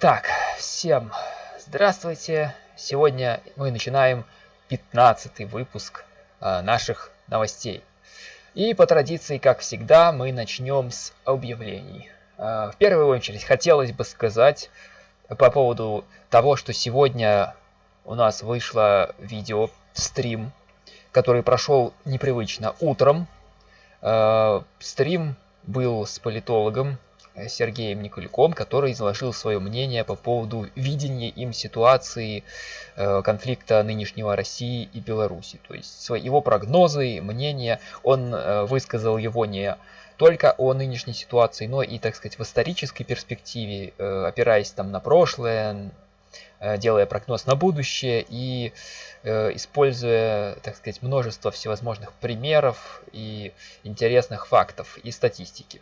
Итак, всем здравствуйте. Сегодня мы начинаем 15 выпуск э, наших новостей. И по традиции, как всегда, мы начнем с объявлений. Э, в первую очередь хотелось бы сказать по поводу того, что сегодня у нас вышло видео, стрим, который прошел непривычно утром. Э, стрим был с политологом Сергеем Никульком, который изложил свое мнение по поводу видения им ситуации э, конфликта нынешнего России и Беларуси. То есть его прогнозы, мнения, он э, высказал его не только о нынешней ситуации, но и, так сказать, в исторической перспективе, э, опираясь там на прошлое, делая прогноз на будущее и используя, так сказать, множество всевозможных примеров и интересных фактов и статистики.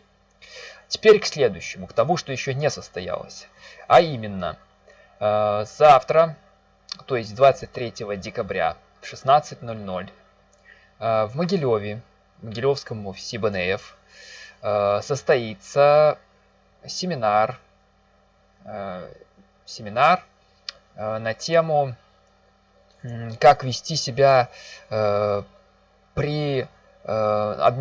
Теперь к следующему, к тому, что еще не состоялось. А именно, э, завтра, то есть 23 декабря в 16.00 э, в Могилеве, в Могилевском офисе БНФ, э, состоится семинар, семинар на тему, как вести себя при Э,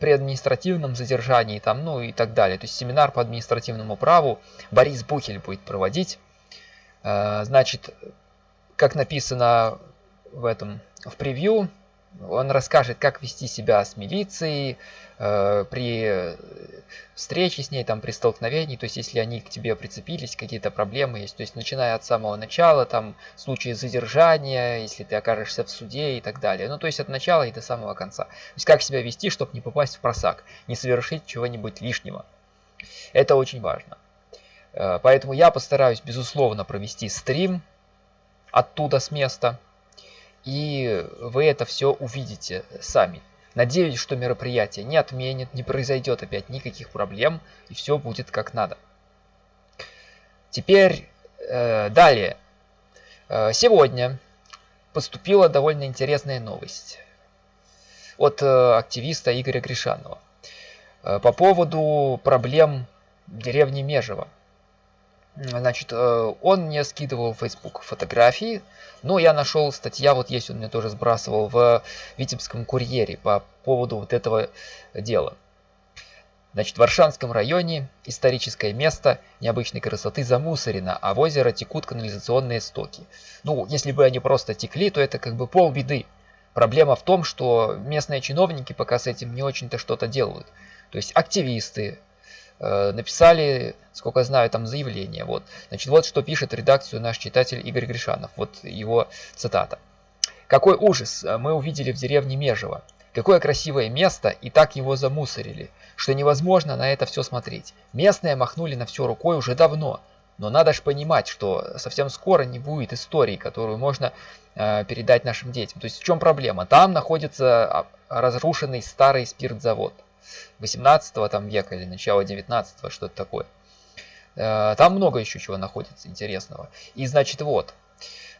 при административном задержании там, ну и так далее. То есть семинар по административному праву Борис Бухель будет проводить. Э, значит, как написано в этом в превью, он расскажет, как вести себя с милицией э, при встрече с ней, там, при столкновении, то есть если они к тебе прицепились, какие-то проблемы есть, то есть начиная от самого начала, там, случаи задержания, если ты окажешься в суде и так далее. Ну, то есть от начала и до самого конца. То есть как себя вести, чтобы не попасть в просак, не совершить чего-нибудь лишнего. Это очень важно. Э, поэтому я постараюсь, безусловно, провести стрим оттуда с места, и вы это все увидите сами. Надеюсь, что мероприятие не отменит, не произойдет опять никаких проблем, и все будет как надо. Теперь э, далее. Э, сегодня поступила довольно интересная новость от э, активиста Игоря Гришанова э, по поводу проблем деревни Межево. Значит, э, он мне скидывал в Facebook фотографии, но я нашел статья, вот есть, он мне тоже сбрасывал в Витебском курьере по поводу вот этого дела. Значит, в Варшанском районе историческое место необычной красоты замусорено, а в озеро текут канализационные стоки. Ну, если бы они просто текли, то это как бы полбеды. Проблема в том, что местные чиновники пока с этим не очень-то что-то делают. То есть активисты, написали, сколько знаю, там заявление. Вот. Значит, вот что пишет редакцию наш читатель Игорь Гришанов. Вот его цитата. Какой ужас мы увидели в деревне Межево. Какое красивое место, и так его замусорили, что невозможно на это все смотреть. Местные махнули на все рукой уже давно, но надо же понимать, что совсем скоро не будет истории, которую можно э, передать нашим детям. То есть в чем проблема? Там находится а, разрушенный старый спиртзавод. 18 там века или начала 19 что-то такое. Э, там много еще чего находится интересного. И значит вот,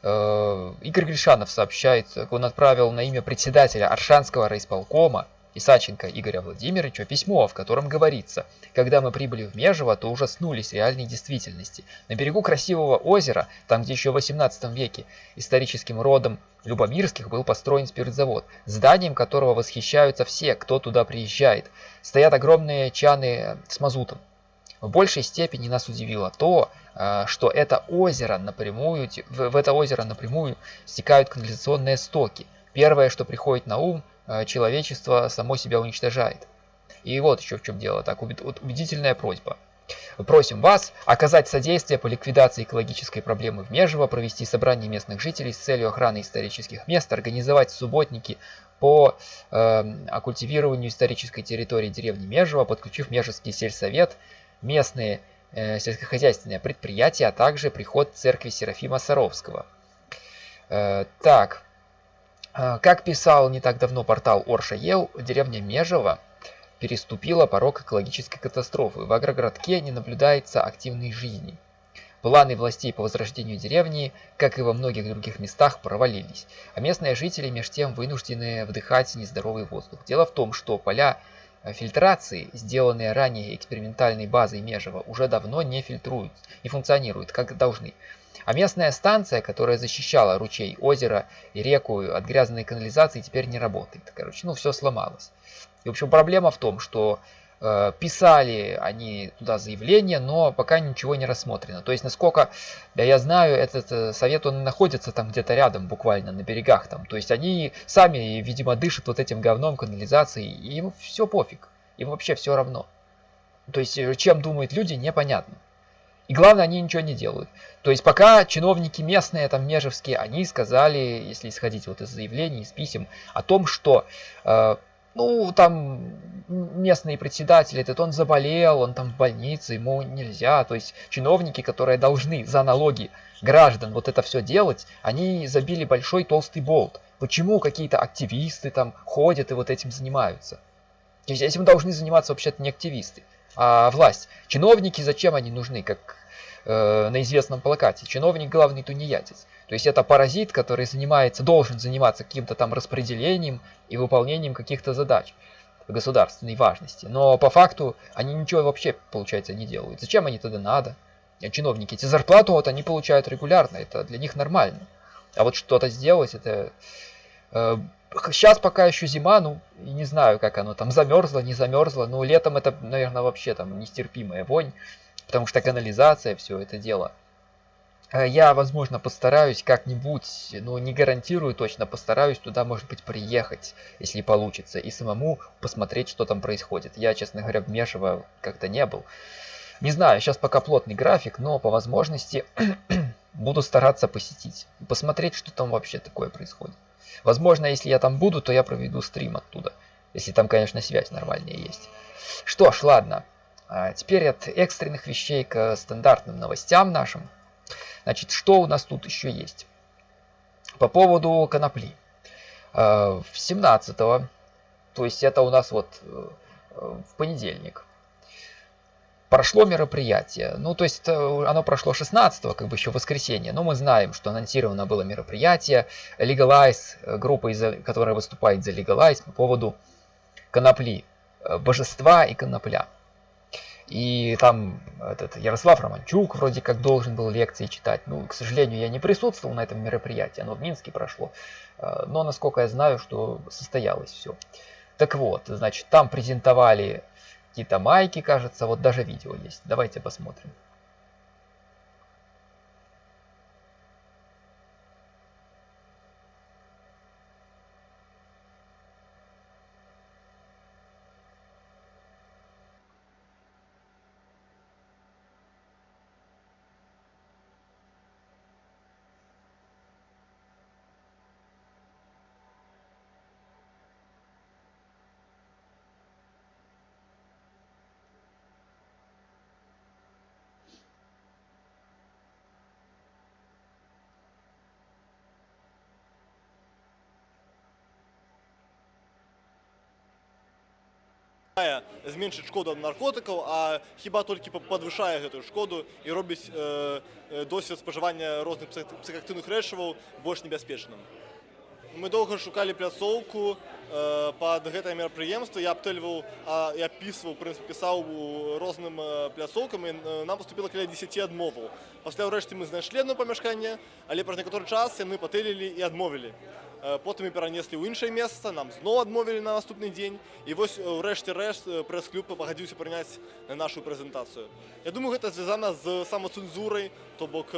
э, Игорь Гришанов сообщает, он отправил на имя председателя Аршанского райисполкома Исаченко Игоря Владимировича письмо, в котором говорится, когда мы прибыли в Межево, то ужаснулись реальной действительности. На берегу красивого озера, там где еще в 18 веке историческим родом Любомирских был построен спиртзавод, зданием которого восхищаются все, кто туда приезжает. Стоят огромные чаны с мазутом. В большей степени нас удивило то, э, что это озеро напрямую, в это озеро напрямую стекают канализационные стоки. Первое, что приходит на ум, человечество само себя уничтожает. И вот еще в чем дело, так убедительная просьба. Просим вас оказать содействие по ликвидации экологической проблемы в Межево, провести собрание местных жителей с целью охраны исторических мест, организовать субботники по э, оккультивированию исторической территории деревни Межево, подключив Межевский сельсовет, местные э, сельскохозяйственные предприятия, а также приход церкви Серафима Саровского. Э, так, э, как писал не так давно портал Орша.ел, деревня Межево переступила порог экологической катастрофы. В агрогородке не наблюдается активной жизни. Планы властей по возрождению деревни, как и во многих других местах, провалились, а местные жители меж тем вынуждены вдыхать нездоровый воздух. Дело в том, что поля фильтрации, сделанные ранее экспериментальной базой Межева, уже давно не фильтруют, не функционируют, как должны. А местная станция, которая защищала ручей, озеро и реку от грязной канализации, теперь не работает. Короче, ну все сломалось. И, в общем, проблема в том, что э, писали они туда заявление, но пока ничего не рассмотрено. То есть, насколько да, я знаю, этот э, совет, он находится там где-то рядом, буквально на берегах там. То есть, они сами, видимо, дышат вот этим говном канализации, и им все пофиг. Им вообще все равно. То есть, э, чем думают люди, непонятно. И главное, они ничего не делают. То есть пока чиновники местные, там межевские, они сказали, если исходить вот из заявлений, из писем, о том, что э, ну, там местный председатель этот, он заболел, он там в больнице, ему нельзя. То есть чиновники, которые должны за налоги граждан вот это все делать, они забили большой толстый болт. Почему какие-то активисты там ходят и вот этим занимаются? То есть этим должны заниматься вообще-то не активисты, а власть. Чиновники, зачем они нужны, как э, на известном плакате? Чиновник главный тунеядец. То есть это паразит, который занимается, должен заниматься каким-то там распределением и выполнением каких-то задач государственной важности. Но по факту они ничего вообще, получается, не делают. Зачем они тогда надо? Чиновники эти зарплату вот они получают регулярно, это для них нормально. А вот что-то сделать, это... Э, сейчас пока еще зима, ну, не знаю, как оно там замерзло, не замерзло. Но летом это, наверное, вообще там нестерпимая вонь, потому что канализация, все это дело. Э, я, возможно, постараюсь как-нибудь, ну не гарантирую точно, постараюсь туда, может быть, приехать, если получится, и самому посмотреть, что там происходит. Я, честно говоря, в Межево как-то не был. Не знаю, сейчас пока плотный график, но по возможности буду стараться посетить, посмотреть, что там вообще такое происходит. Возможно, если я там буду, то я проведу стрим оттуда, если там, конечно, связь нормальная есть. Что ж, ладно. А теперь от экстренных вещей к стандартным новостям нашим. Значит, что у нас тут еще есть? По поводу конопли. Э, в 17 то есть это у нас вот э, в понедельник, прошло мероприятие. Ну, то есть оно прошло 16 как бы еще воскресенье, но мы знаем, что анонсировано было мероприятие Legalize, э, группа, которая выступает за Legalize по поводу конопли, божества и конопля. И там этот Ярослав Романчук вроде как должен был лекции читать. Ну, к сожалению, я не присутствовал на этом мероприятии, оно в Минске прошло. Э, но, насколько я знаю, что состоялось все. Так вот, значит, там презентовали какие-то майки, кажется, вот даже видео есть. Давайте посмотрим. Зменшыць шкоду ад наркотыкаў а хіба толькі падвышае гэтую шкоду і робіць э, досвед спажывання розных псіхактыўных рэчываў больш небяспечным мы доўга шукалі пляцоўку э, под гэтае мерапрыемства я абтэльваў я пісваў прынцып пісаў розным пляцоўкам і нам поступила каля 10 адмоваў пасля ўрэшце мы знайшлі одно памяшканне але праз некаторы час яны патэлілі і адмовілі потым і перанеслі ў іншае месца нам зноў адмовілі на наступны дзень і вось ўрэшце рэшт прэс-клуб пагадзіўся прыняць нашу прэзентацыю Я думаю гэта звязана з самацэнзурай то бок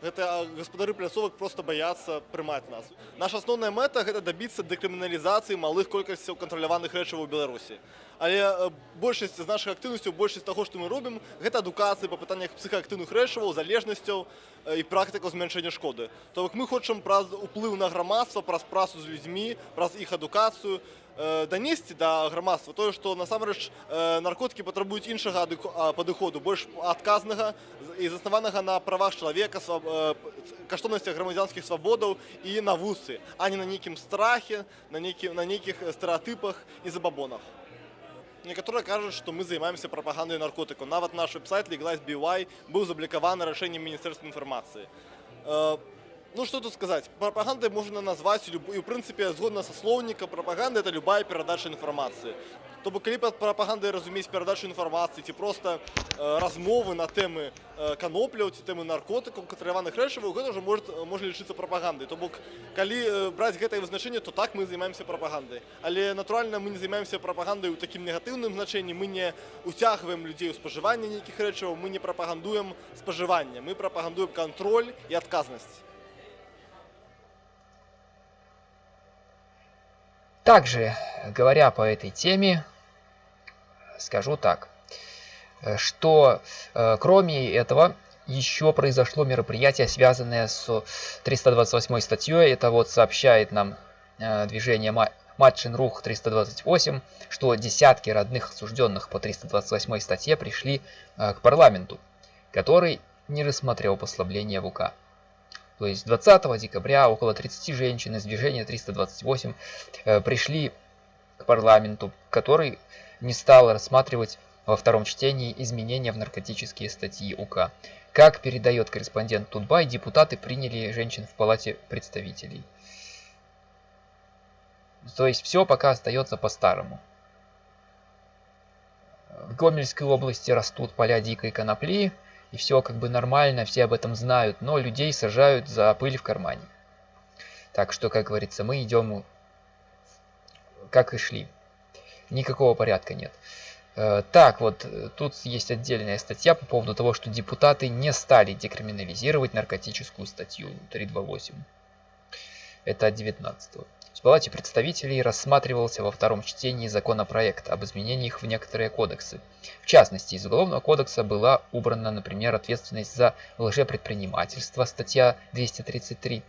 гэта гаспадары пляцовак просто баяцца прымаць нас. Наша асноўная мэта гэта дабіцца дэкрыміналізацыі малых колькасцяў кантраляваных рэчываў беларусі але большасць з нашых актыўнасцяў большасць таго што мы робім гэта адукацыі па пытаннях псіхаактыўных рэчываў залежнасцяў і практыка змяншэння шкоды. То бок мы хочам праз уплыў на грамадства праз працу з людзьмі праз іх адукацыю данесці да грамадства тое што насамрэч наркотыкі патрабуюць іншага падыходу больш адказнага і заснаванага на правах чалавека каштоўнасцях грамадзянскіх свабодаў і на вусы а не на нейкім страхе на нейкім на нейкіх стэеатыпах і забабонах некаторыя кажуць што мы займаемся прапагандай наркотыку нават наш веб-сайт legalise бываў заблікаваны рашэннем міністэрства інфармацыі Ну, что тут сказать? Пропагандой можно назвать, и, в принципе, згодно со словника, пропаганда – это любая передача информации. То бок калі пад прапагандай разумець перадачу інфармацыі ці проста э, размовы на тэмы э, канопляў ці тэмы наркотыкаў катраваных рэчываў гэта ўжо может можа лічыцца прапагандай то бок калі э, браць гэтае вызначэнне то так мы займаемся прапагандай але натуральна мы не займаемся прапагандай у такім негатыўным значэнні мы не уцягваем людзей у спажывання нейкіх рэчываў мы не прапагандуем спажывання мы прапагандуем кантроль і адказнасць Также, говоря по этой теме, скажу так, э, что э, кроме этого еще произошло мероприятие, связанное с 328 статьей. Это вот сообщает нам э, движение Матчин Рух 328, что десятки родных осужденных по 328 статье пришли к парламенту, который не рассмотрел послабление в УК. То есть 20 декабря около 30 женщин из движения 328 пришли к парламенту, который не стал рассматривать во втором чтении изменения в наркотические статьи УК. Как передает корреспондент Тутбай, депутаты приняли женщин в Палате представителей. То есть все пока остается по-старому. В Гомельской области растут поля дикой конопли, и все как бы нормально, все об этом знают, но людей сажают за пыль в кармане. Так что, как говорится, мы идем как и шли никакого порядка нет. Э, так, вот э, тут есть отдельная статья по поводу того, что депутаты не стали декриминализировать наркотическую статью 328. Это от 19 -го. В Палате представителей рассматривался во втором чтении законопроект об изменениях в некоторые кодексы. В частности, из Уголовного кодекса была убрана, например, ответственность за лжепредпринимательство, статья 233,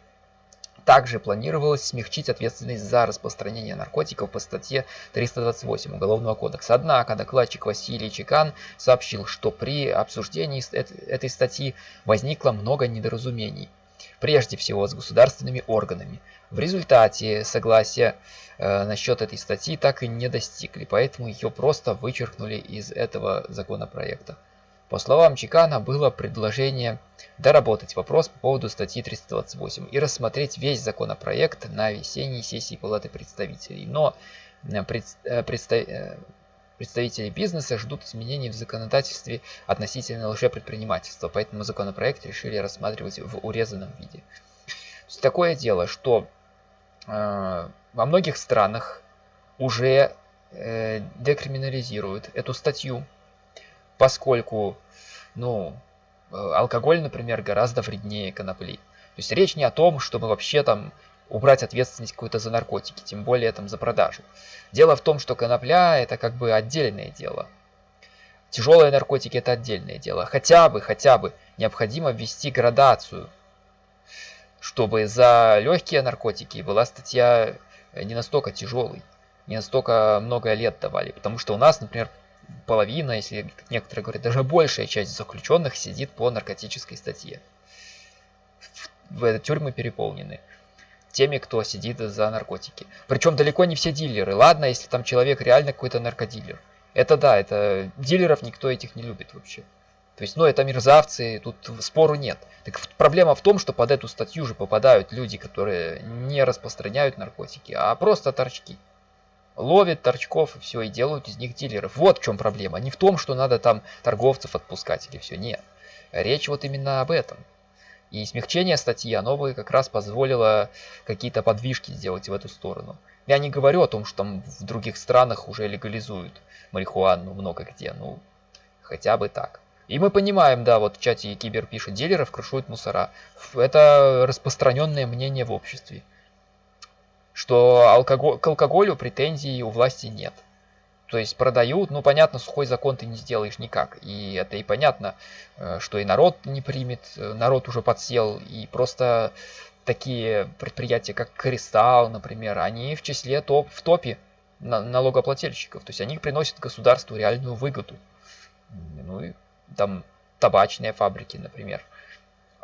также планировалось смягчить ответственность за распространение наркотиков по статье 328 Уголовного кодекса. Однако докладчик Василий Чекан сообщил, что при обсуждении этой статьи возникло много недоразумений. Прежде всего с государственными органами. В результате согласия э, насчет этой статьи так и не достигли, поэтому ее просто вычеркнули из этого законопроекта. По словам Чекана, было предложение доработать вопрос по поводу статьи 328 и рассмотреть весь законопроект на весенней сессии Палаты представителей. Но э, э, э, представители бизнеса ждут изменений в законодательстве относительно лжепредпринимательства, поэтому законопроект решили рассматривать в урезанном виде. Такое дело, что во многих странах уже декриминализируют эту статью, поскольку, ну, э, алкоголь, например, гораздо вреднее конопли. То есть речь не о том, чтобы вообще там убрать ответственность какую-то за наркотики, тем более там за продажу. Дело в том, что конопля это как бы отдельное дело. Тяжелые наркотики это отдельное дело. Хотя бы, хотя бы необходимо ввести градацию, чтобы за легкие наркотики была статья не настолько тяжелой, не настолько много лет давали. Потому что у нас, например, половина, если некоторые говорят, даже большая часть заключенных сидит по наркотической статье. В тюрьмы переполнены теми, кто сидит за наркотики. Причем далеко не все дилеры. Ладно, если там человек реально какой-то наркодилер. Это да, это дилеров никто этих не любит вообще. То есть, ну, это мерзавцы, тут спору нет. Так проблема в том, что под эту статью же попадают люди, которые не распространяют наркотики, а просто торчки ловят торчков и все, и делают из них дилеров. Вот в чем проблема. Не в том, что надо там торговцев отпускать или все. Нет. Речь вот именно об этом. И смягчение статьи, оно бы как раз позволило какие-то подвижки сделать в эту сторону. Я не говорю о том, что там в других странах уже легализуют марихуану много где. Ну, хотя бы так. И мы понимаем, да, вот в чате Кибер пишет, дилеров крышуют мусора. Это распространенное мнение в обществе что алкоголь, к алкоголю претензий у власти нет. То есть продают, ну понятно, сухой закон ты не сделаешь никак. И это и понятно, э, что и народ не примет, э, народ уже подсел. И просто такие предприятия, как Кристалл, например, они в числе топ, в топе налогоплательщиков. То есть они приносят государству реальную выгоду. Ну и там табачные фабрики, например.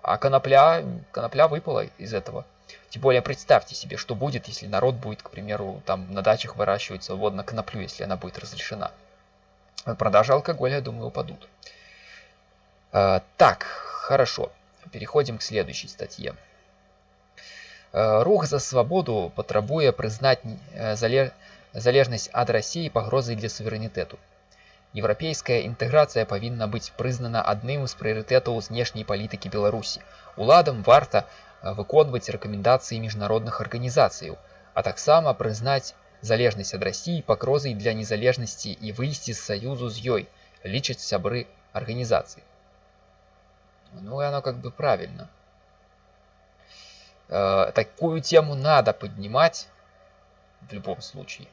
А конопля, конопля выпала из этого. Тем более представьте себе, что будет, если народ будет, к примеру, там на дачах выращивать свободно коноплю, если она будет разрешена. Продажи алкоголя, я думаю, упадут. А, так, хорошо. Переходим к следующей статье. рух за свабоду патрабуе прызнаць залежнасць ад рассіі пагрозай для суверэнітэту Еўрапейская інтэграцыя павінна быць прызнана адным з прыярытэтаў знешняй палітыкі Беларусі. Уладам варта выконваць рэкамендацыі міжнародных арганізацыяў, а таксама прызнаць залежнасць ад рассіі пагрозай для незалежнасці і выйсці з саюзу з ёй, лічаць сябры арганізацыі. Ну, и оно как бы правильно. Э, такую тему надо поднимать в любом случае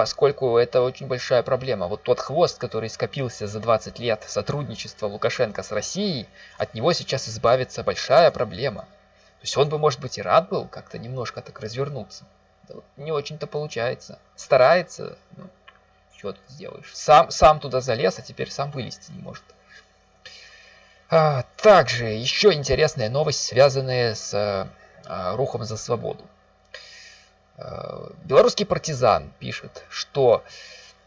поскольку это очень большая проблема. Вот тот хвост, который скопился за 20 лет сотрудничества Лукашенко с Россией, от него сейчас избавиться большая проблема. То есть он бы, может быть, и рад был как-то немножко так развернуться. Да вот не очень-то получается. Старается, ну, что тут сделаешь. Сам, сам туда залез, а теперь сам вылезти не может. А, также еще интересная новость, связанная с а, рухом за свободу. Э, белорусский партизан пишет, что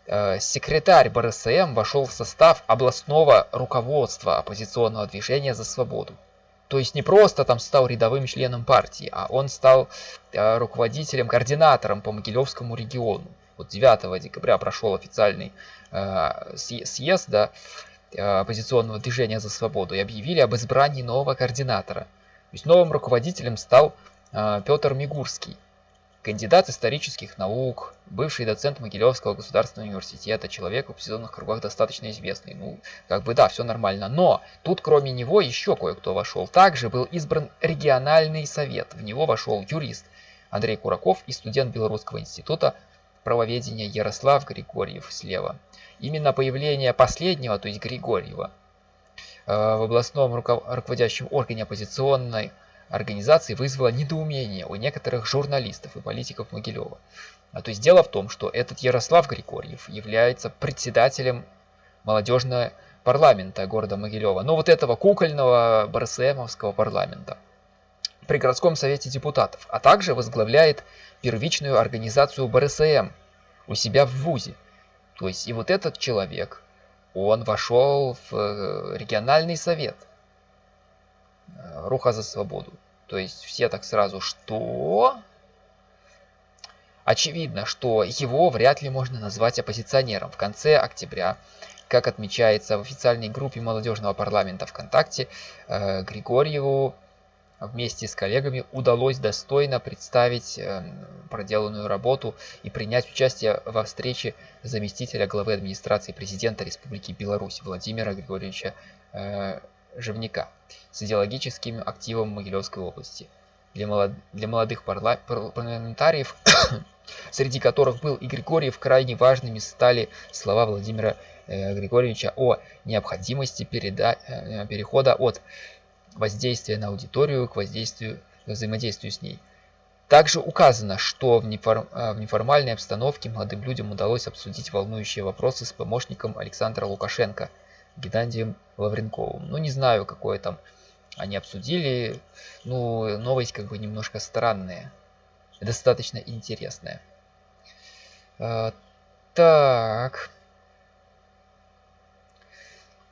э, секретарь БРСМ вошел в состав областного руководства оппозиционного движения за свободу. То есть не просто там стал рядовым членом партии, а он стал э, руководителем, координатором по Могилевскому региону. Вот 9 декабря прошел официальный съезд да, оппозиционного движения за свободу и объявили об избрании нового координатора. То есть новым руководителем стал Петр Мигурский кандидат исторических наук, бывший доцент Могилевского государственного университета, человек в оппозиционных кругах достаточно известный. Ну, как бы да, все нормально. Но тут кроме него еще кое-кто вошел. Также был избран региональный совет. В него вошел юрист Андрей Кураков и студент Белорусского института правоведения Ярослав Григорьев слева. Именно появление последнего, то есть Григорьева, э, в областном руководящем органе оппозиционной организации вызвало недоумение у некоторых журналистов и политиков Могилева. А то есть дело в том, что этот Ярослав Григорьев является председателем молодежного парламента города Могилева. Но ну, вот этого кукольного БРСМовского парламента при городском совете депутатов, а также возглавляет первичную организацию БРСМ у себя в ВУЗе. То есть и вот этот человек, он вошел в э, региональный совет – Э, руха за свободу. То есть все так сразу, что? Очевидно, что его вряд ли можно назвать оппозиционером. В конце октября, как отмечается в официальной группе молодежного парламента ВКонтакте, э, Григорьеву вместе с коллегами удалось достойно представить э, проделанную работу и принять участие во встрече заместителя главы администрации президента Республики Беларусь Владимира Григорьевича Живняка с идеологическим активом Могилевской области. Для, молод... для молодых парла... парламентариев, среди которых был и Григорьев, крайне важными стали слова Владимира э, Григорьевича о необходимости переда... э, перехода от воздействия на аудиторию к воздействию, к взаимодействию с ней. Также указано, что в, неформ... Э, в неформальной обстановке молодым людям удалось обсудить волнующие вопросы с помощником Александра Лукашенко – Геннадием Лавренковым. Ну, не знаю, какое там они обсудили. Ну, новость как бы немножко странная. Достаточно интересная. А, так.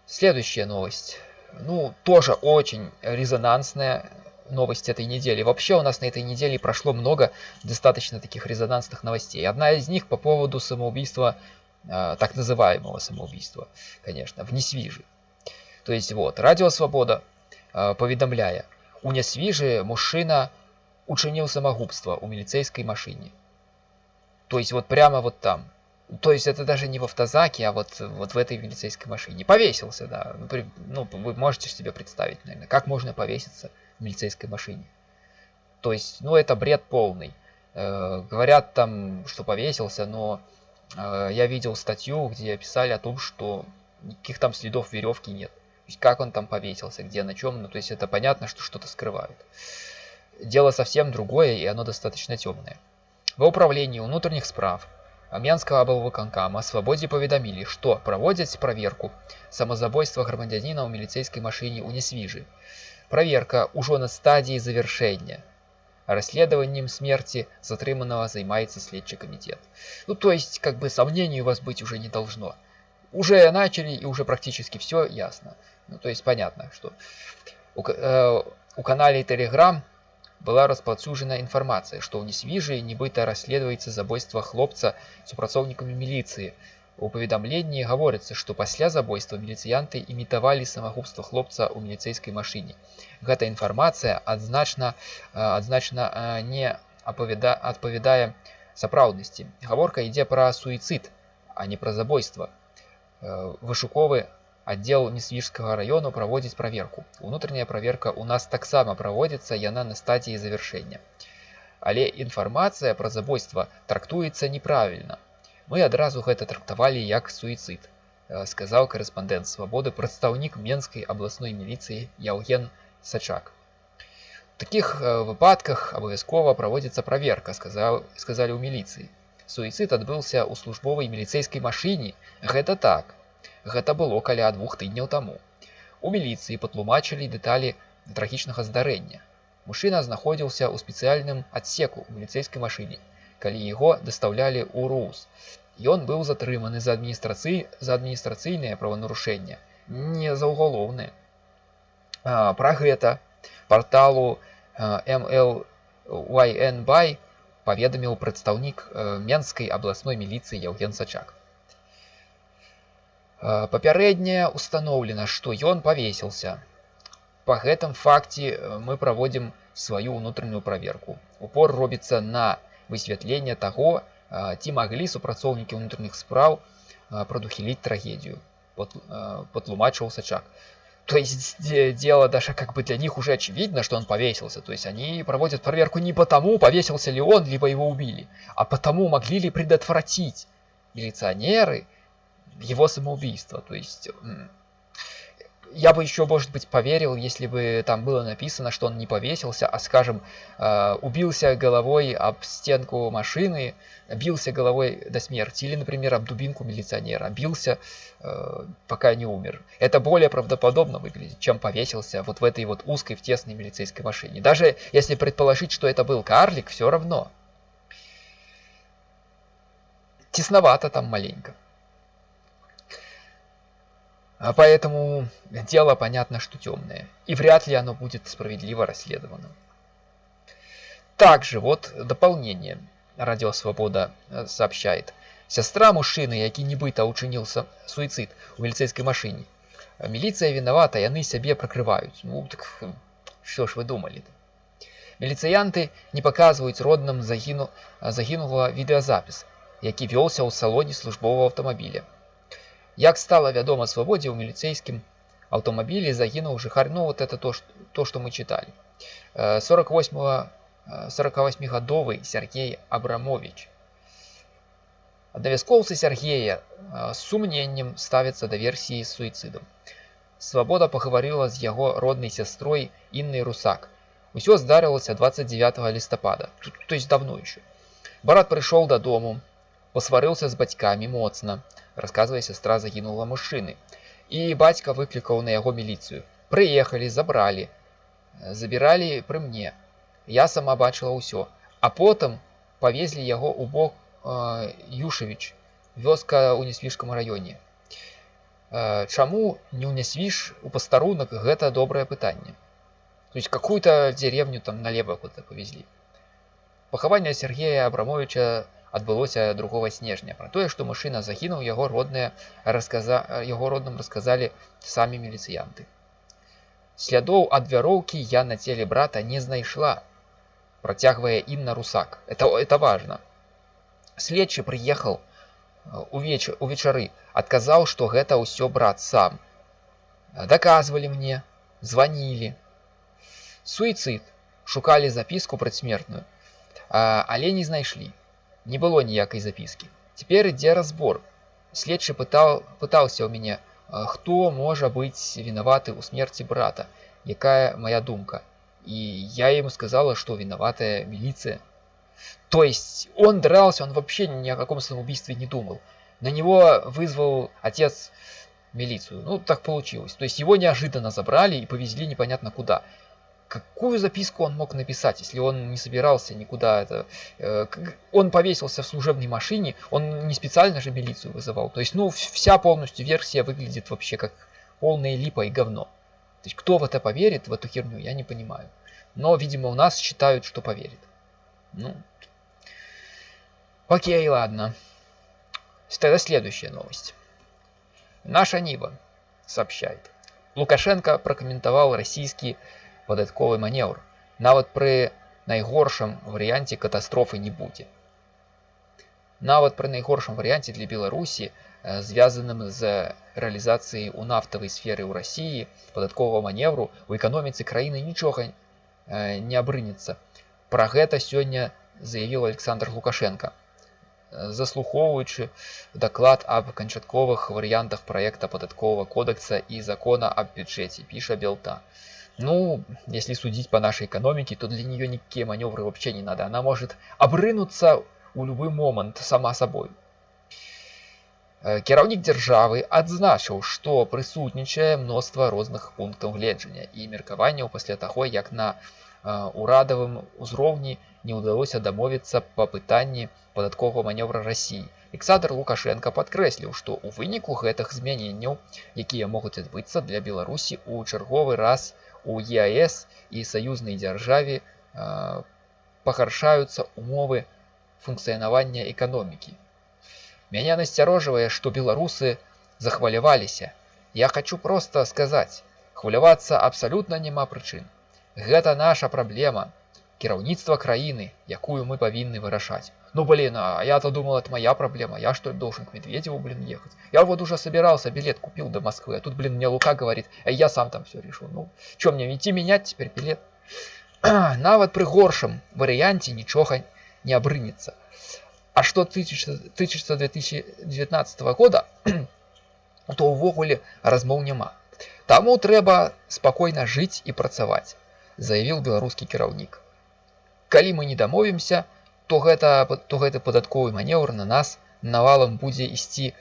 Следующая новость. Ну, тоже очень резонансная новость этой недели. Вообще у нас на этой неделе прошло много достаточно таких резонансных новостей. Одна из них по поводу самоубийства так называемого самоубийства, конечно, в Несвіжі. То есть вот, Радио Свобода, а, поведомляя, у Несвіжі мужчина учинил самогубство у милицейской машине. То есть вот прямо вот там. То есть это даже не в автозаке, а вот, вот в этой милицейской машине. Повесился, да. Ну, ну, вы можете себе представить, наверное, как можно повеситься в милицейской машине. То есть, ну, это бред полный. Э, говорят там, что повесился, но Э, я видел статью, где писали о том, что никаких там следов веревки нет. Как он там повесился, где, на чем, ну то есть это понятно, что что-то скрывают. Дело совсем другое, и оно достаточно темное. В управлении внутренних справ Амьянского облвыканкама о свободе поведомили, что проводят проверку самозабойства громадянина у милицейской машине у Несвижи. Проверка уже на стадии завершения Расследованием смерти затриманного займается следчий комитет. Ну, то есть, как бы сомнений у вас быть уже не должно. Уже начали и уже практически все ясно. Ну, то есть, понятно, что у, э, у канале Telegram была распаўсюджана інфармацыя, што ў несвіжы нібыта расследуецца забойства хлопца супрацоўнікамі міліцыі. У паведамленні гаворыцца, што пасля забойства міліцыянты імітавалі самагубства хлопца ў міліцэйскай машыне. Гэта інфармацыя адзначна адзначна не апавяда адпавядае сапраўднасці. Гаворка ідзе пра суіцыд, а не пра забойства. Вышуковы аддзел несвіжскага раёну праводзіць праверку. Унутраная праверка ў нас таксама праводзіцца яна на стадіі завяршэння. Але інфармацыя пра забойства трактуецца неправільна. Мы адразу гэта трактавалі як суіцыд, сказаў карэспандэнт свабоды прадстаўнік менскай абласной міліцыі Яўген Сачак. У такіх выпадках абавязкова праводзіцца праверка, сказаў, сказалі ў міліцыі. Суіцыд адбыўся ў службовай міліцэйскай машыне. Гэта так, Гэта было каля двух тыдняў таму. У міліцыі патлумачылі дэталі трагічнага здарэння. Мужчына знаходзіўся ў спецыяльным адсеку ў міліцэйскай машыне, калі яго дастаўлялі ў РУС. Ён быў затрыманы за адміністрацыі за адміністрацыйнае праванарушэнне, не за ўгалоўнае. Пра гэта парталу MLYNбай паведаміў прадстаўнік менскай абласной міліцыі Яўген Сачак. Папярэдняе установлена, што ён павесіился. Па гэтым факце мы праводзім сваю ўнутраную праверку. Упор робіцца на высвятленне таго, ці маглі супрацоўнікі ўнутраных спраў прадухіліць трагедію, патлумачыў Сачак. То есть дело даже как бы для них уже очевидно, что он повесился. То есть они проводят проверку не потому, повесился ли он, либо его убили, а потому, могли ли предотвратить милиционеры его самоубийство. То есть я бы еще, может быть, поверил, если бы там было написано, что он не повесился, а, скажем, э, убился головой об стенку машины, бился головой до смерти, или, например, об дубинку милиционера, бился, э, пока не умер. Это более правдоподобно выглядит, чем повесился вот в этой вот узкой, в тесной милицейской машине. Даже если предположить, что это был карлик, все равно. Тесновато там маленько. А поэтому дело понятно, что темное. И вряд ли оно будет справедливо расследовано. Также вот дополнение. Радио Свобода э, сообщает. Сестра мужчины, які нібыта учинился суицид у милицейской машине. Милиция виновата, и они себе прокрывают. Ну, так что ж вы думали? -то? Міліцыянты не показывают родным загіну, загінула відэазапіс, які вёлся ў салоне службового автомобиля. Як стало вядома свабодзе ў міліцейскім аўтамабілі загінуў жыхар ну вот это то то что мы читали 48 48гадовы Сергей абрамович Давяскоўцы Сергея з сумненнем ставіцца да версіі з суіцыдам. Свабода пагаварыла з яго роднай сястрой іннай русак. Усё здарылася 29 лістапада, то есть давно еще. Барат прыйшоў дадому, посварыўся з бацькамі моцна, рассказывая сестра загінула мужчыны і бацька выклікаў на яго міліцыю прыехалі забралі забіралі пры мне я сама бачыла ўсё а потым павезлі яго ў бок э, юшавіч вёска ў нясвіжкам раёне э, чаму не ў нясвіж у пастарунак гэта добрае пытанне то есть какую-то деревню там налево куда повезли пахаванне Сергея абрамовича адбылося 2 снежня пра тое што машына загінуў яго родныя расказа яго родным расказалі самі міліцыянты слядоў ад вяроўкі я на целе брата не знайшла працягвае інна русак это это важно следчы прыехаў увеч увечары адказаў што гэта ўсё брат сам даказвалі мне званілі суіцид шукалі запіску прадсмертную але не знайшлі не было ніякай запіскі. Цяпер ідзе разбор. Следчы пытаў, пытаўся ў мяне, хто можа быць вінаваты ў смерці брата, якая моя думка. И я ему сказала, что виноватая милиция. То есть он дрался, он вообще ни о каком самоубийстве не думал. На него вызвал отец милицию. Ну, так получилось. То есть его неожиданно забрали и повезли непонятно куда какую записку он мог написать, если он не собирался никуда это... Э, он повесился в служебной машине, он не специально же милицию вызывал. То есть, ну, вся полностью версия выглядит вообще как полная липа и говно. То есть, кто в это поверит, в эту херню, я не понимаю. Но, видимо, у нас считают, что поверит. Ну, окей, ладно. Тогда следующая новость. Наша Нива сообщает. Лукашенко прокоментовал российский податковый маневр. Нават при найгоршым варианте катастрофы не будет. Нават при найгоршым варианте для Беларуси звязаным з рэалізацыяй у нафтавай сферы ў рассіі падатковага маневру у эканоміцы краіны нічога не абрынецца пра гэта сёння заявіў александр лукашенко заслухоўваючы даклад аб канчатковых варыянтах праекта падатковага кодекса і закона аб бюджэце піша белта ну если судить по нашей экономике то для нее никакие маневры вообще не надо она может обрынуться у любой момент сама собой кіраўнік дзяржавы адзначыў што прысутнічае мноства розных пунктаў гледжання і меркаванняў пасля таго як на урадавым узроўні не ўдалося дамовіцца па пытанні падатковага маневра рассіі александр лукашенко падкрэсліў што ў выніку гэтых змяненняў якія могуць адбыцца для беларусі у чарговы раз у еаэс і саюзнай дзяржаве пагаршаюцца умовы функцыянавання эканомікі Меня насцярожвае, што беларусы захваляваліся. Я хочу просто сказаць, хвалявацца абсалютна няма прычын. Гэта наша праблема, кіраўніцтва краіны, якую мы павінны вырашаць. Ну блин, а я-то думал, это моя проблема. Я что ли должен к Медведеву, блин, ехать? Я вот уже собирался, билет купил до Москвы, а тут, блин, мне Лука говорит, а я сам там все решил. Ну, что мне, идти менять теперь билет? Нават при горшем варианте ничего не обрынется. А што тычыцца, тычыцца 2019 года, то ўвогуле размоў няма. Таму трэба спакойна жыць і працаваць, заявіў беларускі кіраўнік. Калі мы не дамовімся, то гэта, то гэты падатковы манеўр на нас навалам будзе ісці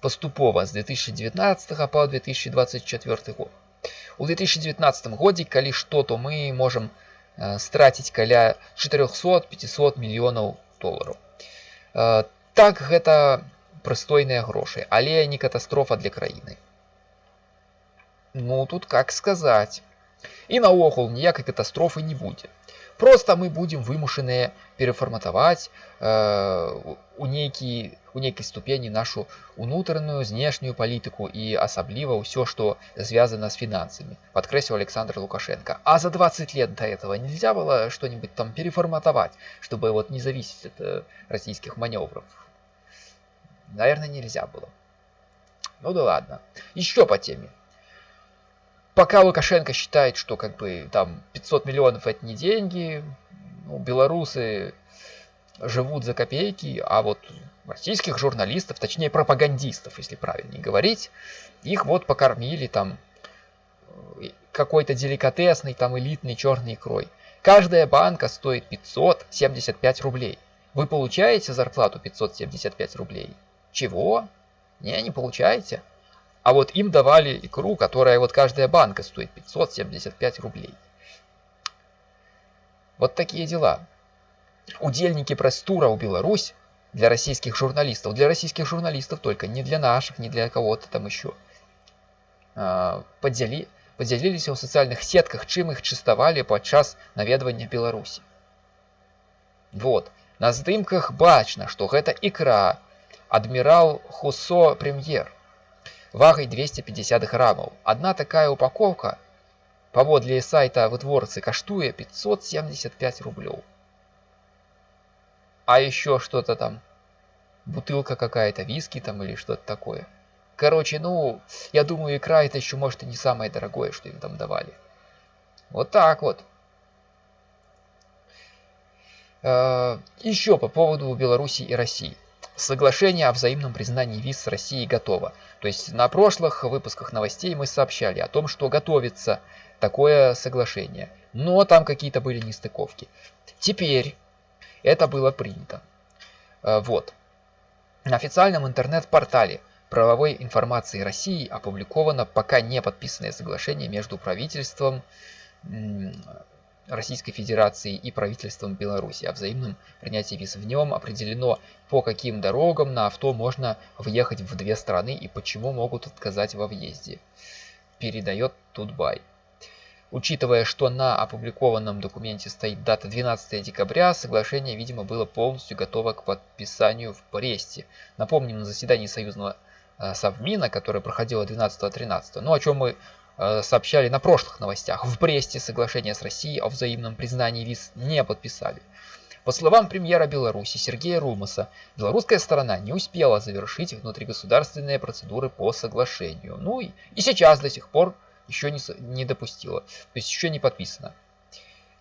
паступова з 2019 по 2024 год. У 2019 годзе, калі што, то мы можам страціць каля 400-500 мільёнаў долараў. Э, так гэта прыстойныя грошы але не катастрофа для краіны ну тут как сказаць і наогул ніякай катастрофы не будзе просто мы будем вымушаныя перафарматаваць э, у нейкі у нейкай ступені нашу унутраную знешнюю палітыку і асабліва ўсё што звязана з фінансамі подкрэсіў александр лукашенко а за 20 лет до этого нельзя было что-нибудь там переформатовать чтобы вот не зависеть от э, российских маневров наверное нельзя было ну да ладно еще по теме пока Лукашенко считает, что как бы там 500 миллионов это не деньги, ну, белорусы живут за копейки, а вот российских журналистов, точнее пропагандистов, если правильнее говорить, их вот покормили там э, какой-то деликатесный, там элитный черный икрой. Каждая банка стоит 575 рублей. Вы получаете зарплату 575 рублей? Чего? Не, не получаете. А вот им давали икру, которая вот каждая банка стоит 575 рублей. Вот такие дела. Удельники пресс-тура у Беларусь для российских журналистов, для российских журналистов только, не для наших, не для кого-то там еще, подзялі, подзяліліся ў сацыяльных сетках, чым іх чыставалі падчас наведвання Беларусі. Вот. На здымках бачна, што гэта ікра, адмірал Хусо прэм'ер вагай 250 граммов. Одна такая упаковка паводле сайта вытворцы каштуе 575 рублёў. А еще что-то там, бутылка какая-то, виски там или что-то такое. Короче, ну, я думаю, икра это еще может и не самое дорогое, что им там давали. Вот так вот. Э, еще по поводу Беларуси и России. Соглашение о взаимном признании виз с Россией готово. То есть на прошлых выпусках новостей мы сообщали о том, что готовится такое соглашение. Но там какие-то были нестыковки. Теперь это было принято. Э, вот. На официальном интернет-портале правовой информации России опубликовано пока не подписанное соглашение между правительством Российской Федерации и правительством Беларуси о взаимном принятии виз. В нем определено, по каким дорогам на авто можно въехать в две страны и почему могут отказать во въезде. Передает Тутбай. Учитывая, что на опубликованном документе стоит дата 12 декабря, соглашение, видимо, было полностью готово к подписанию в Бресте. Напомним, на заседании Союзного э, Совмина, которое проходило 12-13, ну о чем мы сообщали на прошлых новостях, в Бресте соглашение с Россией о взаимном признании виз не подписали. По словам премьера Беларуси Сергея Румаса, белорусская сторона не успела завершить внутригосударственные процедуры по соглашению. Ну и, и сейчас до сих пор еще не, не допустила, то есть еще не подписано.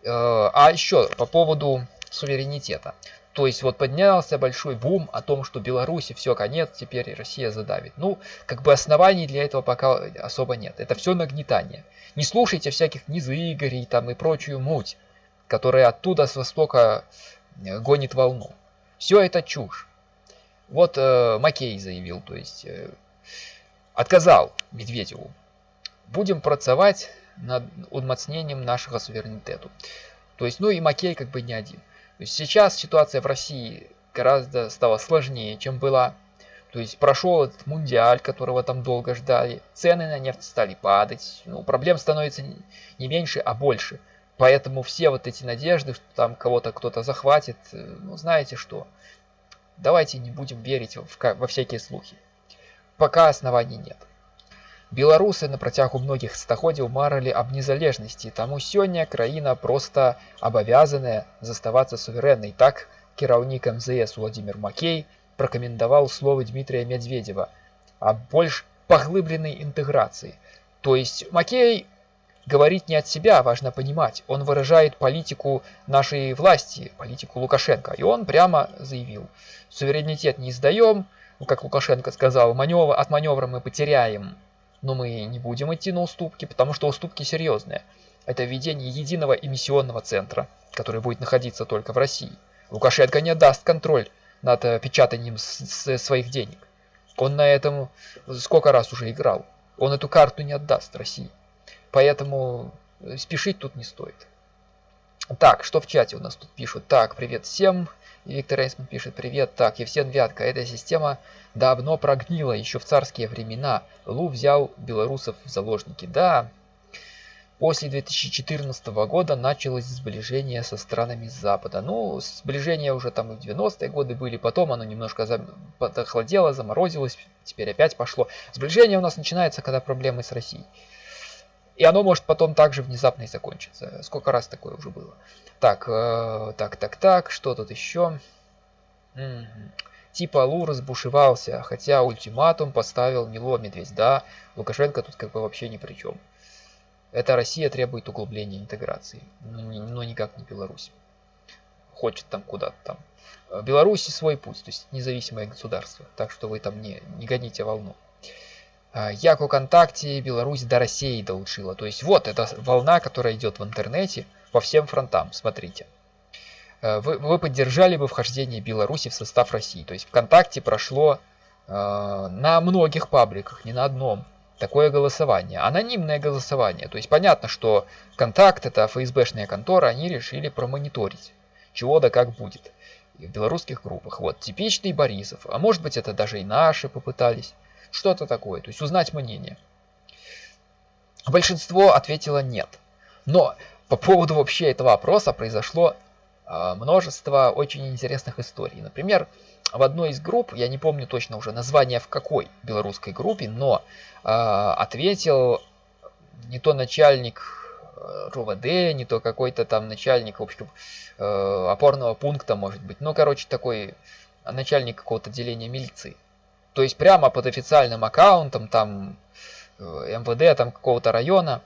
Э, а еще по поводу суверенитета. То есть вот поднялся большой бум о том, что Беларуси все конец, теперь Россия задавит. Ну, как бы оснований для этого пока особо нет. Это все нагнетание. Не слушайте всяких низыгорей там и прочую муть, которая оттуда с востока э, гонит волну. Все это чушь. Вот э, Макей заявил, то есть э, отказал Медведеву будем працаваць над умацнением нашего суверенитету. То есть, ну и Макей как бы не один. То есть сейчас ситуация в России гораздо стала сложнее, чем была. То есть прошел этот мундиаль, которого там долго ждали, цены на нефть стали падать, ну, проблем становится не меньше, а больше. Поэтому все вот эти надежды, что там кого-то кто-то захватит, э, ну знаете что, давайте не будем верить в, во всякие слухи. Пока оснований нет. Беларусы на працягу многіх стагоддзяў марылі аб незалежнасці, таму сёння краіна проста абавязаная заставацца суверэннай. Так кіраўнік МЗС Владимир Макей прокомендовал словы Дмитрия Медведева о больш поглыбленной интеграции. То есть Макей говорит не от себя, важно понимать. Он выражает политику нашей власти, политику Лукашенко. И он прямо заявил, суверенитет не сдаем, ну, как Лукашенко сказал, маневр, от маневра мы потеряем но мы не будем идти на уступки, потому что уступки серьезные. Это введение единого эмиссионного центра, который будет находиться только в России. Лукашенко не отдаст контроль над э, печатанием своих денег. Он на этом сколько раз уже играл. Он эту карту не отдаст России. Поэтому э, спешить тут не стоит. Так, что в чате у нас тут пишут? Так, привет всем. Виктор Эйсман пишет, привет. Так, Евсен Вятка, эта система давно прогнила, еще в царские времена. Лу взял белорусов в заложники. Да, после 2014 года началось сближение со странами Запада. Ну, сближение уже там и в 90-е годы были, потом оно немножко охладело, заморозилось, теперь опять пошло. Сближение у нас начинается, когда проблемы с Россией. И оно может потом также внезапно и закончиться. Сколько раз такое уже было. Так, э, так, так, так, что тут еще? Угу. Типа Лу разбушевался, хотя ультиматум поставил Мило Медведь. Да, Лукашенко тут как бы вообще ни при чем. Это Россия требует углубления интеграции, но, никак не Беларусь. Хочет там куда-то там. Беларуси свой путь, то есть независимое государство. Так что вы там не, не гоните волну. А, як уконтакте Беларусь до России долучила. То есть вот эта волна, которая идет в интернете по всем фронтам. Смотрите. Э, вы, вы поддержали бы вхождение Беларуси в состав России. То есть ВКонтакте прошло э, на многих пабликах, не на одном, такое голосование. Анонимное голосование. То есть понятно, что Контакт, это ФСБшная контора, они решили промониторить, чего да как будет в белорусских группах. Вот, типичный Борисов. А может быть это даже и наши попытались что-то такое, то есть узнать мнение. Большинство ответило нет. Но по поводу вообще этого опроса произошло э, множество очень интересных историй. Например, в одной из групп, я не помню точно уже название в какой белорусской группе, но э, ответил не то начальник э, РУВД, не то какой-то там начальник, в общем, э, опорного пункта, может быть. Ну, короче, такой начальник какого-то отделения милиции. То есть прямо под официальным аккаунтом там э, МВД там какого-то района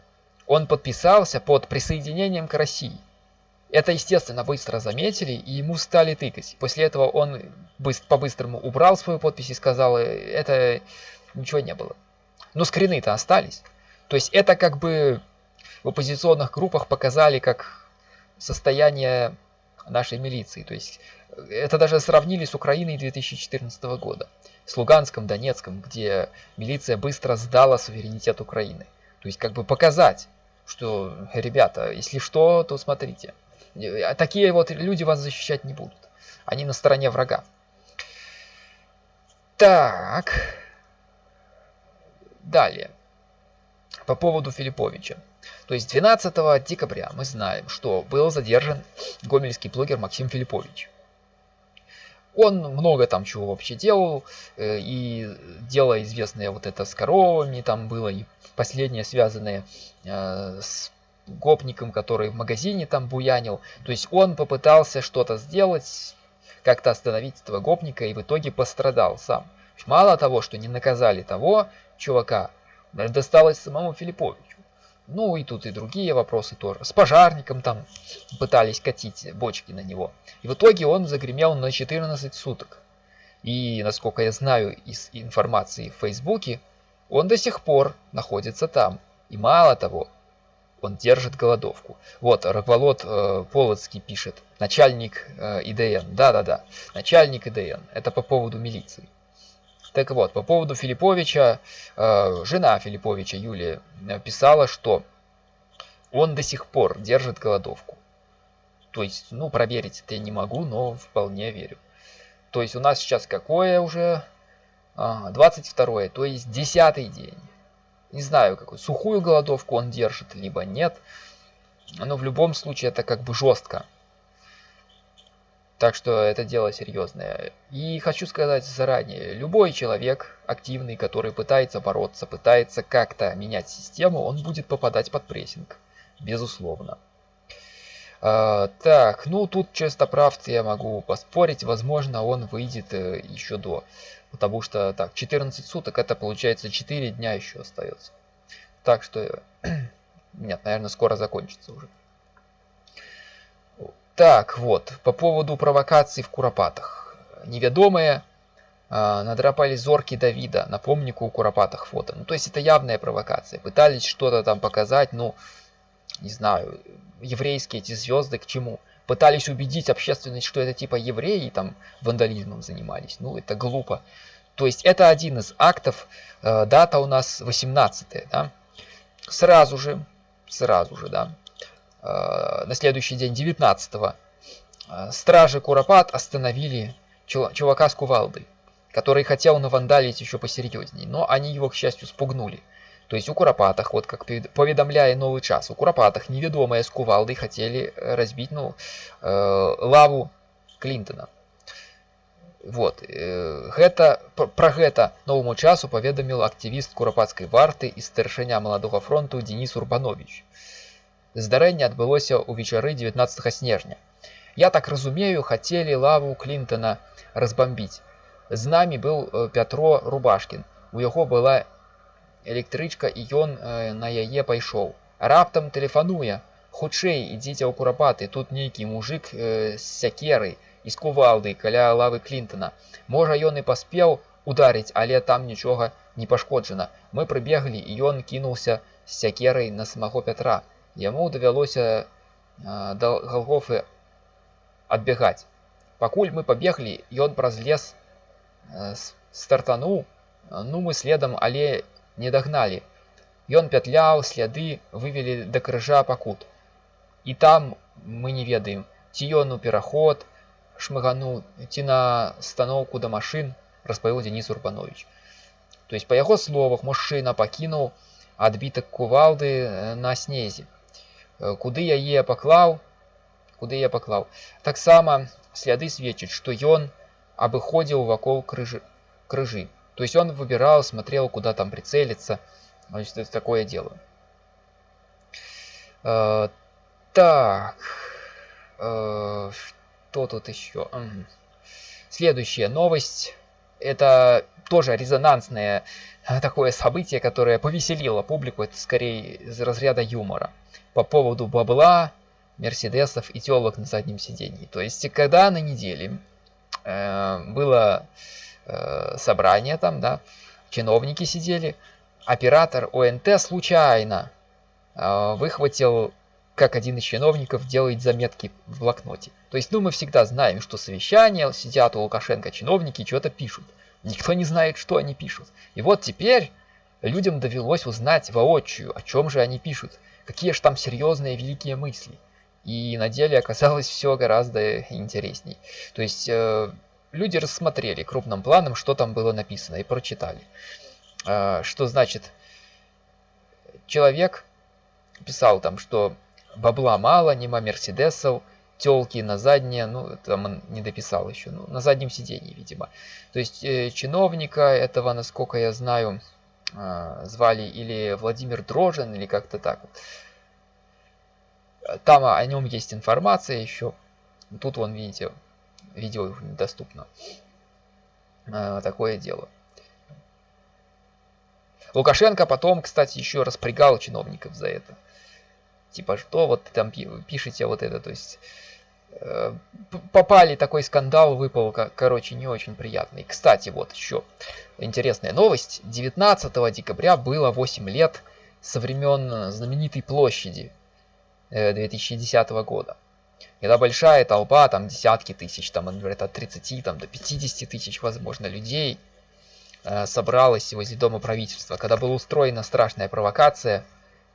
он подписался под присоединением к России. Это, естественно, быстро заметили и ему стали тыкать. После этого он по-быстрому убрал свою подпись и сказал, «Э, это ничего не было. Но скрины-то остались. То есть это как бы в оппозиционных группах показали как состояние нашей милиции. То есть э, это даже сравнили с Украиной 2014 года с Луганском, Донецком, где милиция быстро сдала суверенитет Украины. То есть как бы показать, что, ребята, если что, то смотрите. А такие вот люди вас защищать не будут. Они на стороне врага. Так. Далее. по поводу Филипповича. То есть 12 декабря мы знаем, что был задержан гомельский блогер Максим Филиппович. Он много там чего вообще делал, э, и дело известное вот это с коровами там было, и последнее связанное э, с гопником, который в магазине там буянил. То есть он попытался что-то сделать, как-то остановить этого гопника, и в итоге пострадал сам. Мало того, что не наказали того чувака, досталось самому Филипповичу. Ну и тут и другие вопросы тоже. С пожарником там пытались катить бочки на него. И в итоге он загремел на 14 суток. И, насколько я знаю из информации в Фейсбуке, он до сих пор находится там. И мало того, он держит голодовку. Вот, Рогволод э, Полоцкий пишет, начальник э, ИДН. Да-да-да, начальник ИДН. Это по поводу милиции. Так вот, по поводу Филипповича, э, жена Филипповича Юлия писала, что он до сих пор держит голодовку. То есть, ну, проверить это я не могу, но вполне верю. То есть у нас сейчас какое уже? 22 то есть 10 день. Не знаю, какую сухую голодовку он держит, либо нет. Но в любом случае это как бы жестко. Так что это дело серьезное. И хочу сказать заранее, любой человек активный, который пытается бороться, пытается как-то менять систему, он будет попадать под прессинг. Безусловно. А, так, ну тут чистоправцы я могу поспорить, возможно он выйдет э, еще до. Потому что так, 14 суток это получается 4 дня еще остается. Так что, нет, наверное скоро закончится уже. Так, вот, по поводу провокаций в Куропатах. Неведомые э, надрапали зорки Давида на помнику у Куропатах фото. Ну, то есть это явная провокация. Пытались что-то там показать, ну, не знаю, еврейские эти звезды к чему. Пытались убедить общественность, что это типа евреи там вандализмом занимались. Ну, это глупо. То есть это один из актов. Э, дата у нас 18 да? Сразу же, сразу же, да, на следующий день 19 -го, э, стражи Куропат остановили чувака с кувалдой, который хотел навандалить еще посерьезней, но они его, к счастью, спугнули. То есть у Куропатах, вот как поведомляя новый час, у Куропатах неведомые с кувалдой хотели разбить ну, э, лаву Клинтона. Вот гэта пра гэта новому часу паведаміл актывіст курапацкай варты і старшыня маладога фронту Денис Урбанович. Здарэнне адбылося ўвечары 19 снежня. Я так разумею, хацелі лаву Клінтона разбамбіць. З намі быў э, Пятро Рубашкін. У яго была электрычка і ён э, на яе пайшоў. Раптам тэлефануе. Хутчэй ідзіце ў курапаты, тут нейкі мужик э, з сякерай і з кувалдай каля лавы Клінтона. Можа ён і паспеў ударыць, але там нічога не пашкоджана. Мы прыбеглі і ён кінуўся з сякерай на самого Пятра. Яму давялося да галгофы адбягаць. Пакуль мы пабеглі, ён праз лес стартануў, ну мы следам, але не дагналі. Ён пятляў, сляды вывелі да крыжа пакут. І там мы не ведаем, ці ён у пераход шмыгануў, ці на станоўку да машын, распавіў Денис Урбанович. То есть па яго словах мужчына пакінуў адбітак кувалды на снезе. Э, куды яе паклаў куды я паклаў таксама сляды сведчаць што ён абыходзіў вакол крыжы крыжы то есть он выбирал смотрел куда там прицелиться значит это такое дело э, так э, что тут еще угу. следующая новость это тоже резонансное такое событие которое повеселило публику это скорее из разряда юмора по поводу бабла, мерседесов и телок на заднем сиденье. То есть, когда на неделе э, было э, собрание там, да, чиновники сидели, оператор ОНТ случайно э, выхватил, как один из чиновников делает заметки в блокноте. То есть, ну, мы всегда знаем, что совещания, сидят у Лукашенко чиновники, что-то пишут. Никто не знает, что они пишут. И вот теперь людям довелось узнать воочию, о чем же они пишут какие же там серьезные великие мысли. И на деле оказалось все гораздо интересней. То есть э, люди рассмотрели крупным планом, что там было написано, и прочитали. Э, что значит человек писал там, что бабла мало, нема мерседесов, телки на заднее, ну, там он не дописал еще, ну, на заднем сидении, видимо. То есть э, чиновника этого, насколько я знаю, звали или Владимир Дрожин, или как-то так. Там о нем есть информация еще. Тут вон, видите, видео недоступно. Э, такое дело. Лукашенко потом, кстати, еще распрягал чиновников за это. Типа, что вот там пишете вот это, то есть попали, такой скандал выпал, короче, не очень приятный. Кстати, вот еще интересная новость. 19 декабря было 8 лет со времен знаменитой площади 2010 э, года. Когда большая толпа, там десятки тысяч, там, говорят, от 30 там, до 50 тысяч, возможно, людей э, собралась возле дома правительства. Когда была устроена страшная провокация,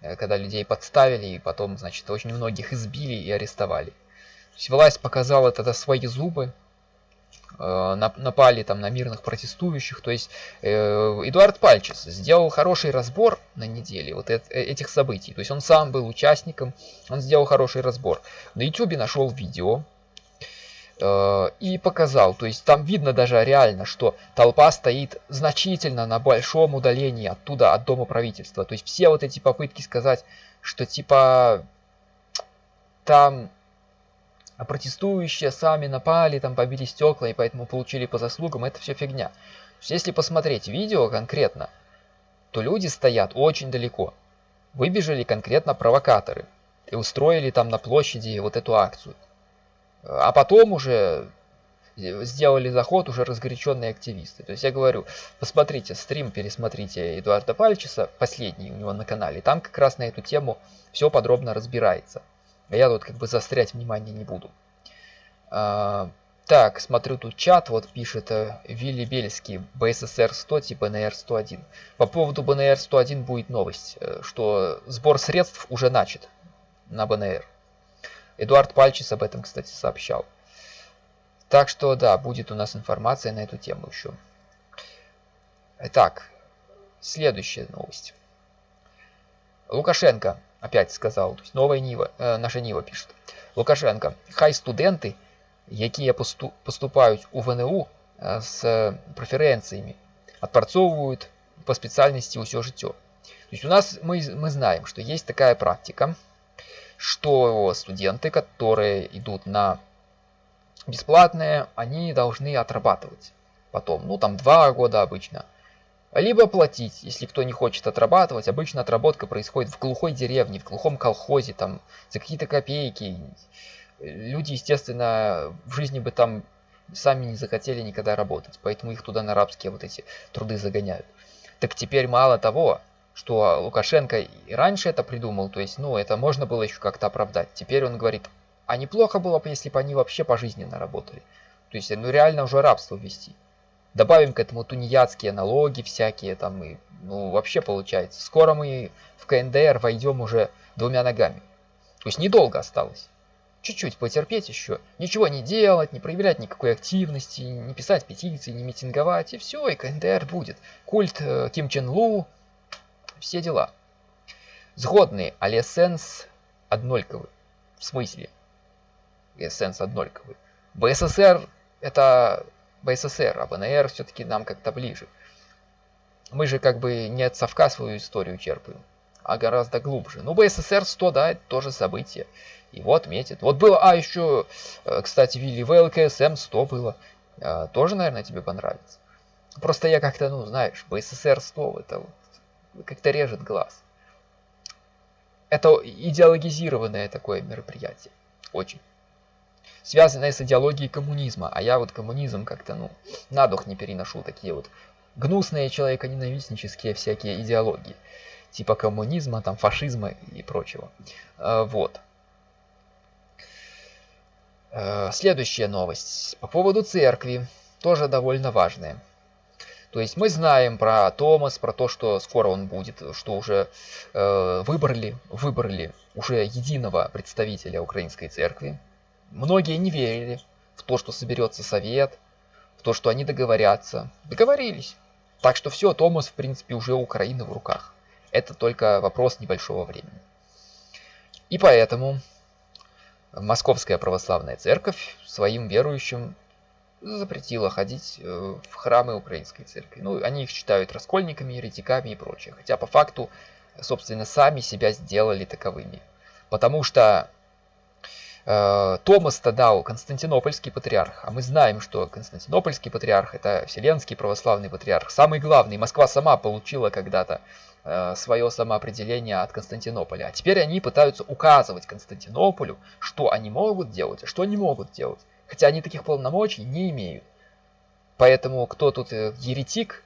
э, когда людей подставили и потом, значит, очень многих избили и арестовали. Власть показала тогда свои зубы, Э, напали там на мирных протестующих. То есть э, Эдуард Пальчес сделал хороший разбор на неделе вот э, этих событий. То есть он сам был участником, он сделал хороший разбор. На YouTube нашел видео и показал. То есть там видно даже реально, что толпа стоит значительно на большом удалении оттуда, от дома правительства. То есть все вот эти попытки сказать, что типа там а протестующие сами напали, там побили стекла и поэтому получили по заслугам, это все фигня. если посмотреть видео конкретно, то люди стоят очень далеко. Выбежали конкретно провокаторы и устроили там на площади вот эту акцию. А потом уже сделали заход уже разгоряченные активисты. То есть я говорю, посмотрите стрим, пересмотрите Эдуарда Пальчеса, последний у него на канале, там как раз на эту тему все подробно разбирается. А я тут как бы заострять внимание не буду. А, так, смотрю тут чат, вот пишет э, Вилли Бельский, БССР 100 типа БНР 101. По поводу БНР 101 будет новость, э, что сбор средств уже начат на БНР. Эдуард Пальчис об этом, кстати, сообщал. Так что, да, будет у нас информация на эту тему еще. Итак, следующая новость. Лукашенко опять сказал, то есть новая Нива, э, наша Нива пишет. Лукашенко, хай студенты, якія поступают у ВНУ э, с преференциями, отпрацовывают по специальности все житё. То есть у нас мы, мы знаем, что есть такая практика, что студенты, которые идут на бесплатное, они должны отрабатывать потом, ну там два года обычно, либо платить, если кто не хочет отрабатывать. Обычно отработка происходит в глухой деревне, в глухом колхозе, там, за какие-то копейки. Люди, естественно, в жизни бы там сами не захотели никогда работать, поэтому их туда на рабские вот эти труды загоняют. Так теперь мало того, что Лукашенко и раньше это придумал, то есть, ну, это можно было еще как-то оправдать. Теперь он говорит, а неплохо было бы, если бы они вообще пожизненно работали. То есть, ну, реально уже рабство ввести. Добавим к этому тунеядские налоги всякие там и ну вообще получается. Скоро мы в КНДР войдем уже двумя ногами. То есть недолго осталось. Чуть-чуть потерпеть еще. Ничего не делать, не проявлять никакой активности, не писать петиции, не митинговать. И все, и КНДР будет. Культ э, Ким Чен Лу. Все дела. Згодные, але сенс однольковый. В смысле? Сенс однольковый. БССР это БССР, а БНР все-таки нам как-то ближе. Мы же как бы не от совка свою историю черпаем, а гораздо глубже. Ну, БССР 100, да, это тоже событие. Его отметит. Вот было, а еще, э, кстати, Вилли ВЛКСМ 100 было. А, тоже, наверное, тебе понравится. Просто я как-то, ну, знаешь, БССР 100, это вот как-то режет глаз. Это идеологизированное такое мероприятие. Очень связанное с идеологией коммунизма. А я вот коммунизм как-то, ну, на дух не переношу такие вот гнусные человеконенавистнические всякие идеологии. Типа коммунизма, там, фашизма и прочего. А, вот. А, следующая новость. По поводу церкви. Тоже довольно важная. То есть мы знаем про Томас, про то, что скоро он будет, что уже э, выбрали, выбрали уже единого представителя украинской церкви, Многие не верили в то, что соберется совет, в то, что они договорятся. Договорились. Так что все, Томас, в принципе, уже Украина в руках. Это только вопрос небольшого времени. И поэтому Московская Православная Церковь своим верующим запретила ходить э, в храмы Украинской Церкви. Ну, они их считают раскольниками, еретиками и прочее. Хотя по факту, собственно, сами себя сделали таковыми. Потому что э, Томас-то дал Константинопольский патриарх, а мы знаем, что Константинопольский патриарх это Вселенский православный патриарх, самый главный. Москва сама получила когда-то э, свое самоопределение от Константинополя. А теперь они пытаются указывать Константинополю, что они могут делать, а что не могут делать. Хотя они таких полномочий не имеют. Поэтому кто тут э, еретик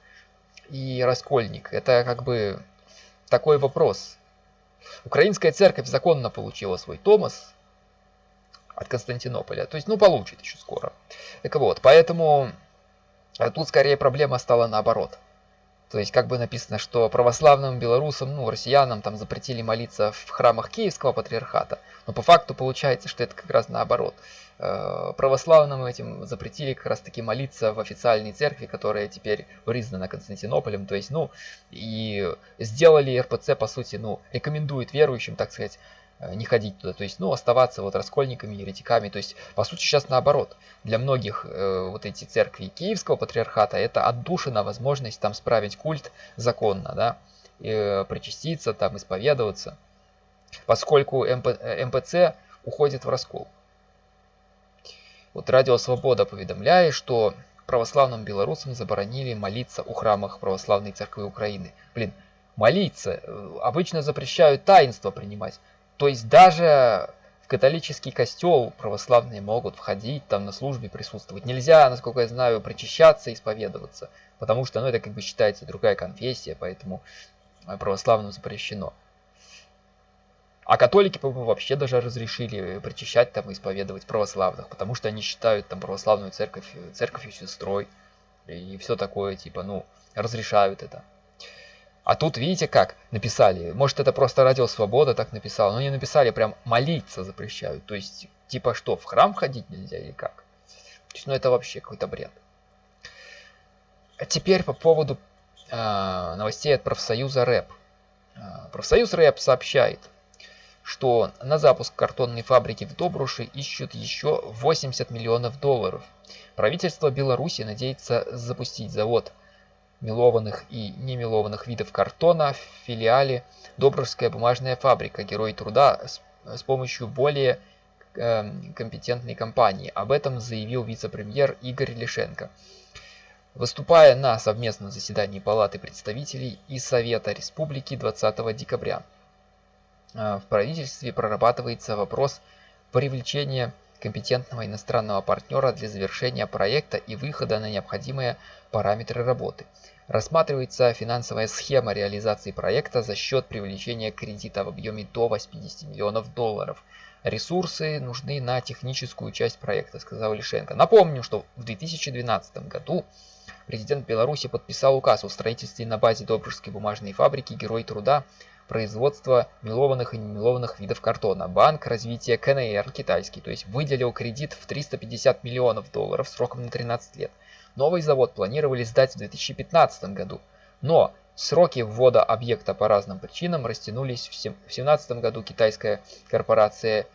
и раскольник, это как бы такой вопрос. Украинская церковь законно получила свой Томас от Константинополя. То есть, ну, получит еще скоро. Так вот, поэтому э, тут скорее проблема стала наоборот. То есть, как бы написано, что православным белорусам, ну, россиянам там запретили молиться в храмах Киевского патриархата. Но по факту получается, что это как раз наоборот. Э, православным этим запретили как раз таки молиться в официальной церкви, которая теперь признана Константинополем. То есть, ну, и сделали РПЦ, по сути, ну, рекомендует верующим, так сказать, не ходить туда, то есть, ну, оставаться вот раскольниками, еретиками, то есть, по сути, сейчас наоборот, для многих э, вот эти церкви Киевского патриархата это отдушина возможность там справить культ законно, да, э, причаститься, там, исповедоваться, поскольку МП, э, МПЦ уходит в раскол. Вот Радио Свобода поведомляет, что православным белорусам заборонили молиться у храмах Православной Церкви Украины. Блин, молиться. Э, обычно запрещают таинство принимать. То есть даже в католический костел православные могут входить, там на службе присутствовать. Нельзя, насколько я знаю, причащаться, исповедоваться. Потому что ну, это как бы считается другая конфессия, поэтому православным запрещено. А католики, по-моему, вообще даже разрешили причащать там и исповедовать православных, потому что они считают там православную церковь церковью сестрой и все такое, типа, ну, разрешают это. А тут, видите, как написали, может это просто Радио Свобода так написал, но не написали, прям молиться запрещают, то есть, типа что, в храм ходить нельзя или как? То есть, ну это вообще какой-то бред. А теперь по поводу э, новостей от профсоюза РЭП. Э, профсоюз РЭП сообщает, что на запуск картонной фабрики в Добруше ищут еще 80 миллионов долларов. Правительство Беларуси надеется запустить завод мелованных и немелованных видов картона в филиале Добружская бумажная фабрика Герой труда с, помощью более э, компетентной компании. Об этом заявил вице-премьер Игорь Лишенко. Выступая на совместном заседании Палаты представителей и Совета Республики 20 декабря. А, в правительстве прорабатывается вопрос привлечения компетентного иностранного партнера для завершения проекта и выхода на необходимые параметры работы. Рассматривается финансовая схема реализации проекта за счет привлечения кредита в объеме до 80 миллионов долларов. Ресурсы нужны на техническую часть проекта, сказал Лишенко. Напомню, что в 2012 году президент Беларуси подписал указ о строительстве на базе Добружской бумажной фабрики «Герой труда» производства мелованных и немелованных видов картона. Банк развития КНР китайский, то есть выделил кредит в 350 миллионов долларов сроком на 13 лет. Новый завод планировали сдать в 2015 году, но сроки ввода объекта по разным причинам растянулись. В 2017 году китайская корпорация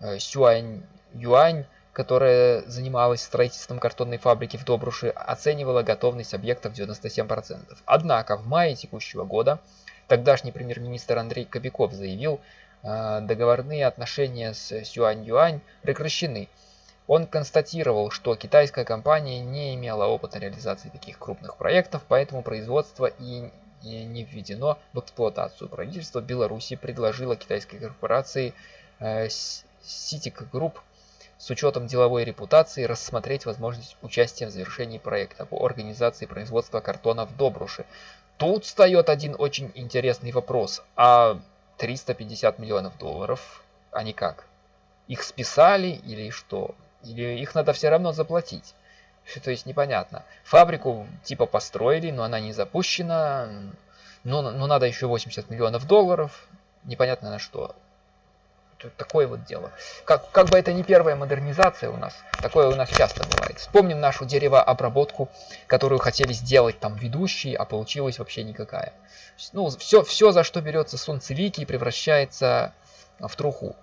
э, Сюань Юань которая занималась строительством картонной фабрики в Добруше, оценивала готовность объекта в 97%. Однако в мае текущего года Тогдашний премьер-министр Андрей Кобяков заявил, э, договорные отношения с Сюань-Юань прекращены. Он констатировал, что китайская компания не имела опыта реализации таких крупных проектов, поэтому производство и не введено в эксплуатацию. Правительство Беларуси предложило китайской корпорации э, Group с учетом деловой репутации рассмотреть возможность участия в завершении проекта по организации производства картона в Добруше. Тут встает один очень интересный вопрос. А 350 миллионов долларов, они как? Их списали или что? Или их надо все равно заплатить? То есть непонятно. Фабрику типа построили, но она не запущена. Но, но надо еще 80 миллионов долларов. Непонятно на что. Такое вот дело. Как, как бы это не первая модернизация у нас, такое у нас часто бывает. Вспомним нашу деревообработку, которую хотели сделать там ведущие, а получилась вообще никакая. Ну, все, все за что берется солнцевики, превращается в труху.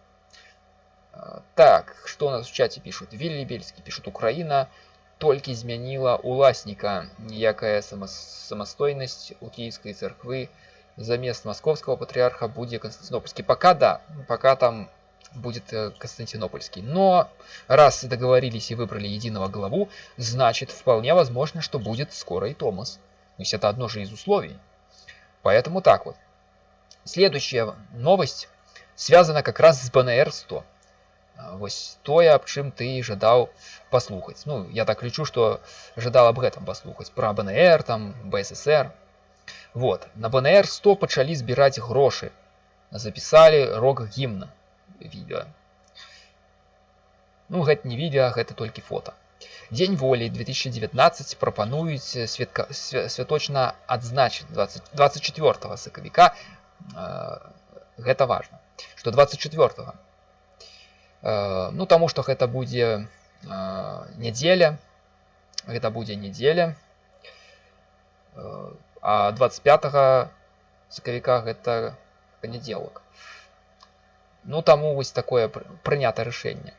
А, так, что у нас в чате пишут? Вилли Бельский пишут, Украина только изменила уласника, ніякая самостойность у киевской церкви замест московского патриарха будет Константинопольский. Пока да, пока там будет э, Константинопольский. Но раз договорились и выбрали единого главу, значит вполне возможно, что будет скоро и Томас. То есть это одно же из условий. Поэтому так вот. Следующая новость связана как раз с БНР-100. Вось тое аб чым ты жадаў паслухаць Ну я так лічу што жадал аб гэтым паслухаць пра БНР там БССР вот на БНР 100 пачалі збіраць грошы запісалі рок гімна відео Ну гэта не відео гэта толькі фото Дзень волі 2019 прапануюць святка святочна адзначыць 20, 24 сакавіка э, гэта важно что 24 э, ну таму што гэта будзе э, нядзеля гэта будзе нядзеля э, а 25 сакавіка гэта панядзелак ну таму вось такое прынята рашэнне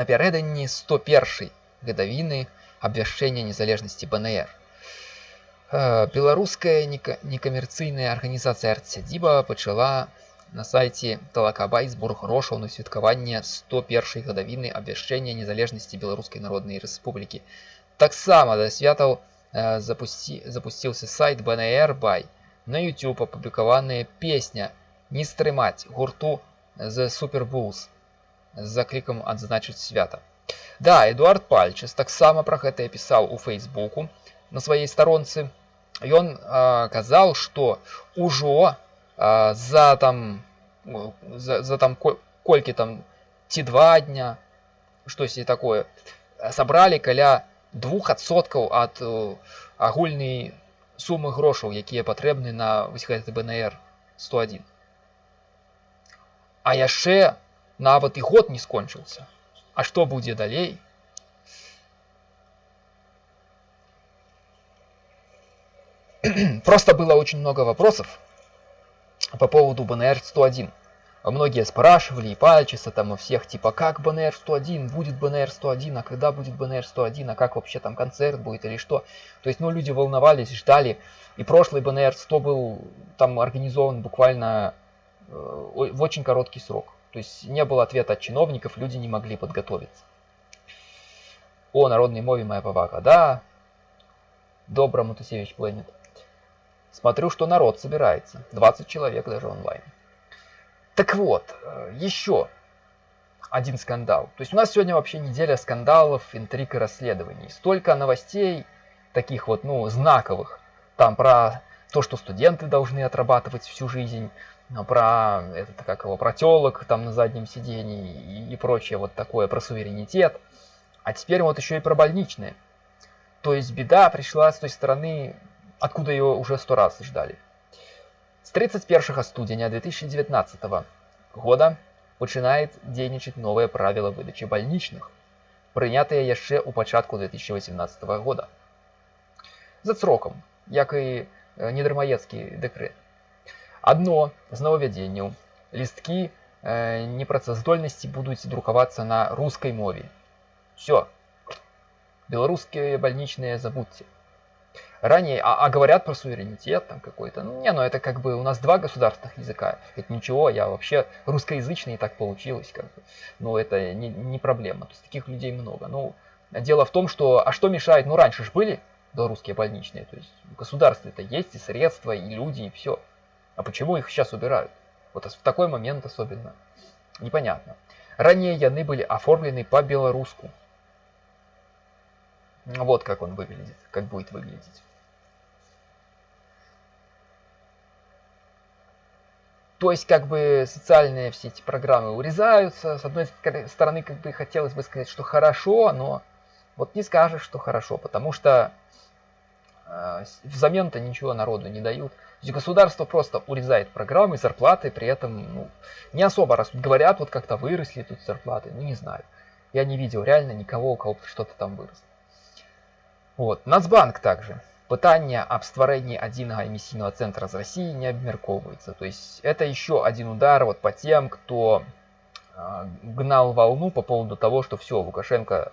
напярэдадні 101 гадавіны абвяшчэння незалежнасці бнр беларуская некамерцыйная арганізацыя арцядзіба пачала на сайце талакабай збор грошаў на святкаванне 101 гадавіны абвяшчэння незалежнасці беларускай народнай рэспублікі таксама да святаў Э, запусти, запустился сайт BNR By. На YouTube опубликованная песня «Не стрымаць» гурту The Super Bulls з заклікам адзначыць свята. Да, Эдуард Пальчас таксама пра гэтае пісаў у фейсбуку на сваёй старонцы. Ён а, казаў, што ўжо а, за там за, за там колькі там ці два дня штосьці такое сабралі каля двух адсоткаў ад э, агульнай сумы грошаў якія патрэбны на вось гэты бнр 101 а яшчэ нават і год не скончыўся а што будзе далей просто было очень много вопросов по поводу бнр 101 многие спрашивали и Пальчиса там у всех, типа, как БНР 101, будет БНР 101, а когда будет БНР 101, а как вообще там концерт будет или что. То есть, ну, люди волновались, ждали. И прошлый БНР 100 был там организован буквально э, в очень короткий срок. То есть, не было ответа от чиновников, люди не могли подготовиться. О, народной мове моя повага. Да, добро, Матусевич Планет. Смотрю, что народ собирается. 20 человек даже онлайн. Так вот, э, еще один скандал. То есть у нас сегодня вообще неделя скандалов, интриг и расследований. Столько новостей, таких вот, ну, знаковых. Там про то, что студенты должны отрабатывать всю жизнь, а про это как его, про телок там на заднем сидении и, и прочее вот такое, про суверенитет. А теперь вот еще и про больничные. То есть беда пришла с той стороны, откуда ее уже сто раз ждали. З 31 студзеня 2019 года пачынаюць дзейнічаць новыя правілы выдачы бальнічных, прынятыя яшчэ ў пачатку 2018 года. За срокам, як і недармаецкі дэкрэт. Адно з новавядзенняў лісткі э, непрацаздольнасці будуць друкавацца на рускай мове. Все. Беларускія бальнічныя забудьте ранее, а, а говорят про суверенитет там какой-то. Ну, не, ну это как бы у нас два государственных языка. Это ничего, я вообще русскоязычный, и так получилось. Как бы. Ну, это не, не проблема. То есть таких людей много. Ну, дело в том, что, а что мешает, ну, раньше же были белорусские больничные. То есть в государстве это есть и средства, и люди, и все. А почему их сейчас убирают? Вот в такой момент особенно. Непонятно. Ранее яны были оформлены по-белоруску. Вот как он выглядит, как будет выглядеть. То есть, как бы, социальные все эти программы урезаются. С одной стороны, как бы, хотелось бы сказать, что хорошо, но вот не скажешь, что хорошо, потому что А, взамен-то ничего народу не дают. Государство просто урезает программы, зарплаты, при этом ну, не особо растут. Говорят, вот как-то выросли тут зарплаты, ну не знаю. Я не видел реально никого, у кого что-то там выросло. Вот. Нацбанк также. Пытание об створении отдельного эмиссийного центра з России не обмерковывается. То есть это еще один удар вот по тем, кто э, гнал волну по поводу того, что все, Лукашенко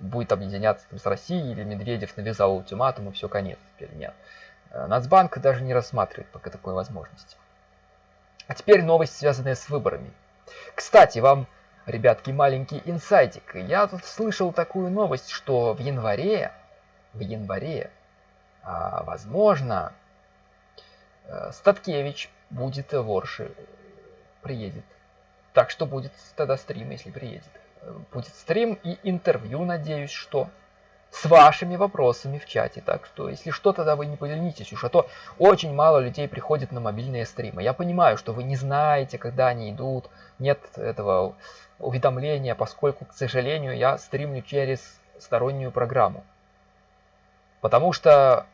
будет объединяться с Россией, или Медведев навязал ультиматум, и все, конец. Теперь нет. Э, Нацбанк даже не рассматривает пока такой возможности. А теперь новость, связанная с выборами. Кстати, вам, ребятки, маленький инсайтик. Я тут слышал такую новость, что в январе, в январе, а, возможно, э, Статкевич будет в Орше, приедет. Так что будет тогда стрим, если приедет будет стрим и интервью, надеюсь, что с вашими вопросами в чате. Так что, если что, тогда вы не поленитесь уж, а то очень мало людей приходит на мобильные стримы. Я понимаю, что вы не знаете, когда они идут, нет этого уведомления, поскольку, к сожалению, я стримлю через стороннюю программу. Потому что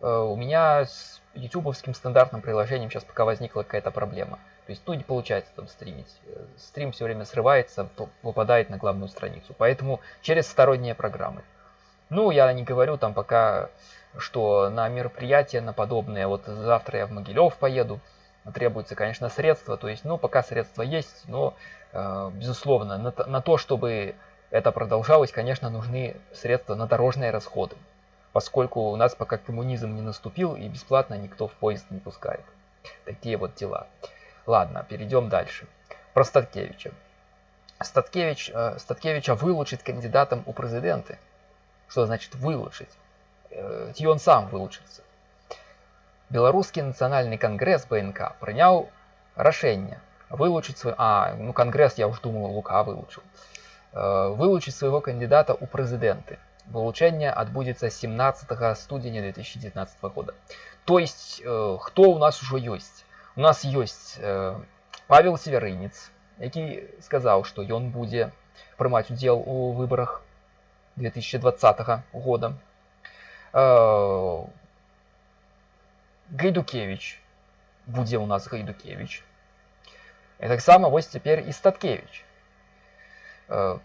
э, у меня с ютубовским стандартным приложением сейчас пока возникла какая-то проблема. То есть, ну, не получается там стримить. Э, стрим все время срывается, выпадает на главную страницу. Поэтому через сторонние программы. Ну, я не говорю там пока, что на мероприятия, на подобные. Вот завтра я в Могилев поеду. Требуется, конечно, средства. То есть, ну, пока средства есть, но, э, безусловно, на, на то, чтобы это продолжалось, конечно, нужны средства на дорожные расходы. Поскольку у нас пока коммунизм не наступил и бесплатно никто в поезд не пускает. Такие вот дела. Ладно, перейдем дальше. Про Статкевича. Статкевич, э, Статкевича вылучить кандидатом у президенты. Что значит вылучить? Э, ці он сам вылучится. Белорусский национальный конгресс БНК принял решение вылучить свой... А, ну конгресс, я уж думал, Лука вылучил. Э, вылучить своего кандидата у президенты. Вылучение отбудется 17 студеня 2019 года. То есть, э, кто у нас уже есть? У нас ёсць э, Павел Северынец, які сказаў, што ён будзе прымаць удзел у выбарах 2020 года. Э, Гайдукевич будзе у нас Гайдукевич. І таксама вось цяпер і Статкевич. Э,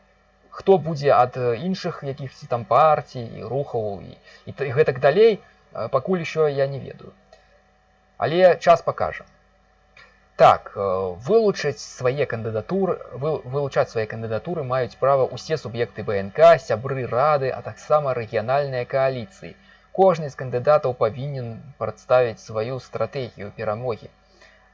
хто будзе ад іншых якіхсьці там партій і рухаў і, і, і гэтак далей, э, пакуль еще я не ведаю. Але час пакажа. Так, э, вылучыць свае кандыдатуры вылучаць свае кандыдатуры маюць права ўсе суб'екты БНК, сябры рады, а таксама рэгіянальныя кааліцыі. Кожны з кандыдатаў павінен прадставіць сваю стратэгію перамогі.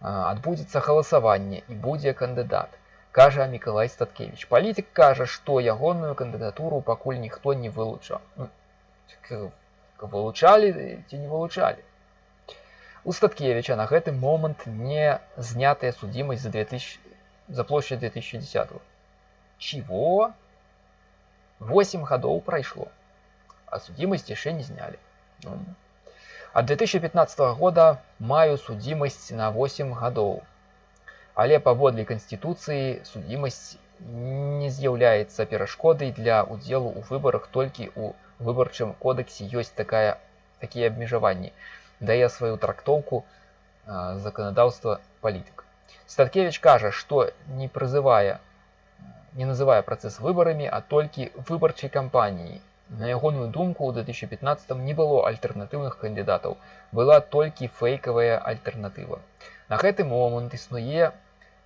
Адбудзецца галасаванне і будзе кандыдат, кажа Миколай Статкевич. Палітык кажа, што ягоную кандыдатуру пакуль ніхто не вылучаў. Вылучалі ці не вылучалі. У Статкевича на гэты момант не знятая судимость за, 2000, за площадь 2010. Чего? 8 годов прошло, а судимость еще не сняли. Ну. От 2015 года маю судимость на 8 годов. Але паводле Конституции судимость не з'яўляецца перашкодай для удзелу ў выбарах толькі ў выбарчым кодексе ёсць такая такія абмежаванні дае сваю трактоўку заканадаўства палітык. Статкевич кажа, што не прызывае не называе працэс выбарамі, а толькі выбарчай кампаніі. На ягоную думку ў 2015 не было альтэрнатыўных кандыдатаў, была толькі фэйкавая альтэрнатыва. На гэты момант існуе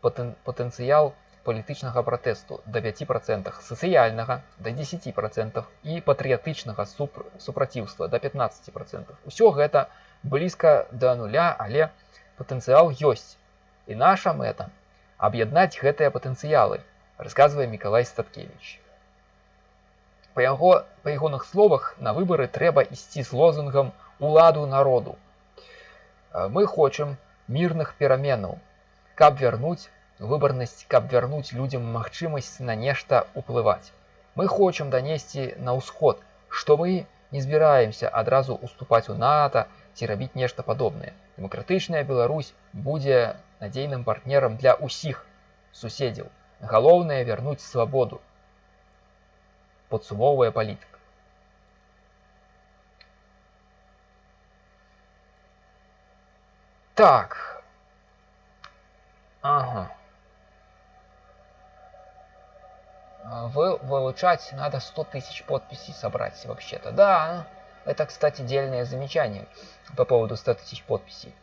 патэнцыял палітычнага пратэсту да 5%, сацыяльнага да 10% і патрыятычнага супраціўства да 15%. Усё гэта блізка да нуля, але патэнцыял ёсць. І наша мэта аб'яднаць гэтыя патэнцыялы, расказвае Миколай Статкевич. Па яго па ягоных словах на выбары трэба ісці з лозунгам уладу народу. Мы хочам мірных пераменаў, каб вярнуць выбарнасць, каб вярнуць людзям магчымасць на нешта ўплываць. Мы хочам данесці на ўсход, што мы не збіраемся адразу уступаць у НАТО, ці рабіць нешта падобнае. Дэмакратычная Беларусь будзе надзейным партнерам для ўсіх суседзяў. Галоўнае вярнуць свабоду. Падсумоўвае палітык. Так. Ага. А, вы, вылучать надо 100 тысяч подписей собрать вообще-то. Да, это, кстати, дельное замечание по поводу 100 тысяч подписей.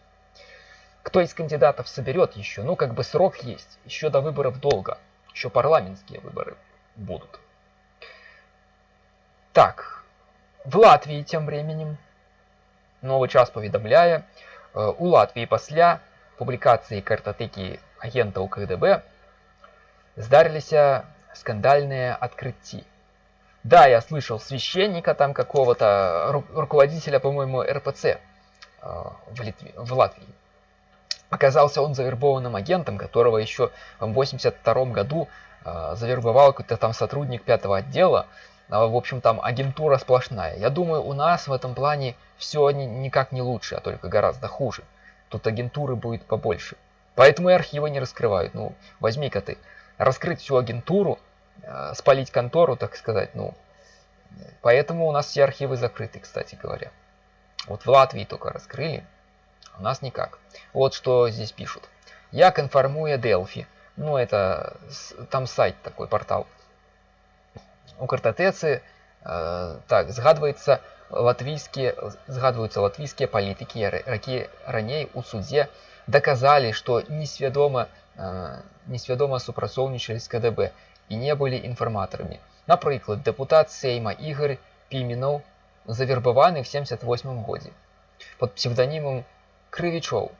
Кто из кандидатов соберет еще? Ну, как бы срок есть. Еще до выборов долго. Еще парламентские выборы будут. Так, в Латвии тем временем, новый час поведомляя, у Латвии после публикации картотеки агентаў КГБ здарыліся скандальные открытия. Да, я слышал священника там какого-то, руководителя, по-моему, РПЦ э, в, Литве, в Латвии. Оказался он завербованным агентом, которого еще в 82 году э, завербовал какой-то там сотрудник пятого отдела. А, в общем, там агентура сплошная. Я думаю, у нас в этом плане все никак не лучше, а только гораздо хуже. Тут агентуры будет побольше. Поэтому и архивы не раскрывают. Ну, возьми-ка ты, раскрыть всю агентуру, э, спалить контору, так сказать, ну. Поэтому у нас все архивы закрыты, кстати говоря. Вот в Латвии только раскрыли, у нас никак. Вот что здесь пишут. Як информуя Delphi. Ну, это там сайт такой, портал У картатэцы э, так згадваецца латвійскія згадваюцца латвійскія палітыкі які раней у судзе доказали, что несвядома э, несвядома супрацоўнічалі з КДБ і не былі інфарматарамі. Напрыклад, дэпутат Сейма Ігор Піменаў завербаваны в 78 годзе под псевдонімом Крывічоў.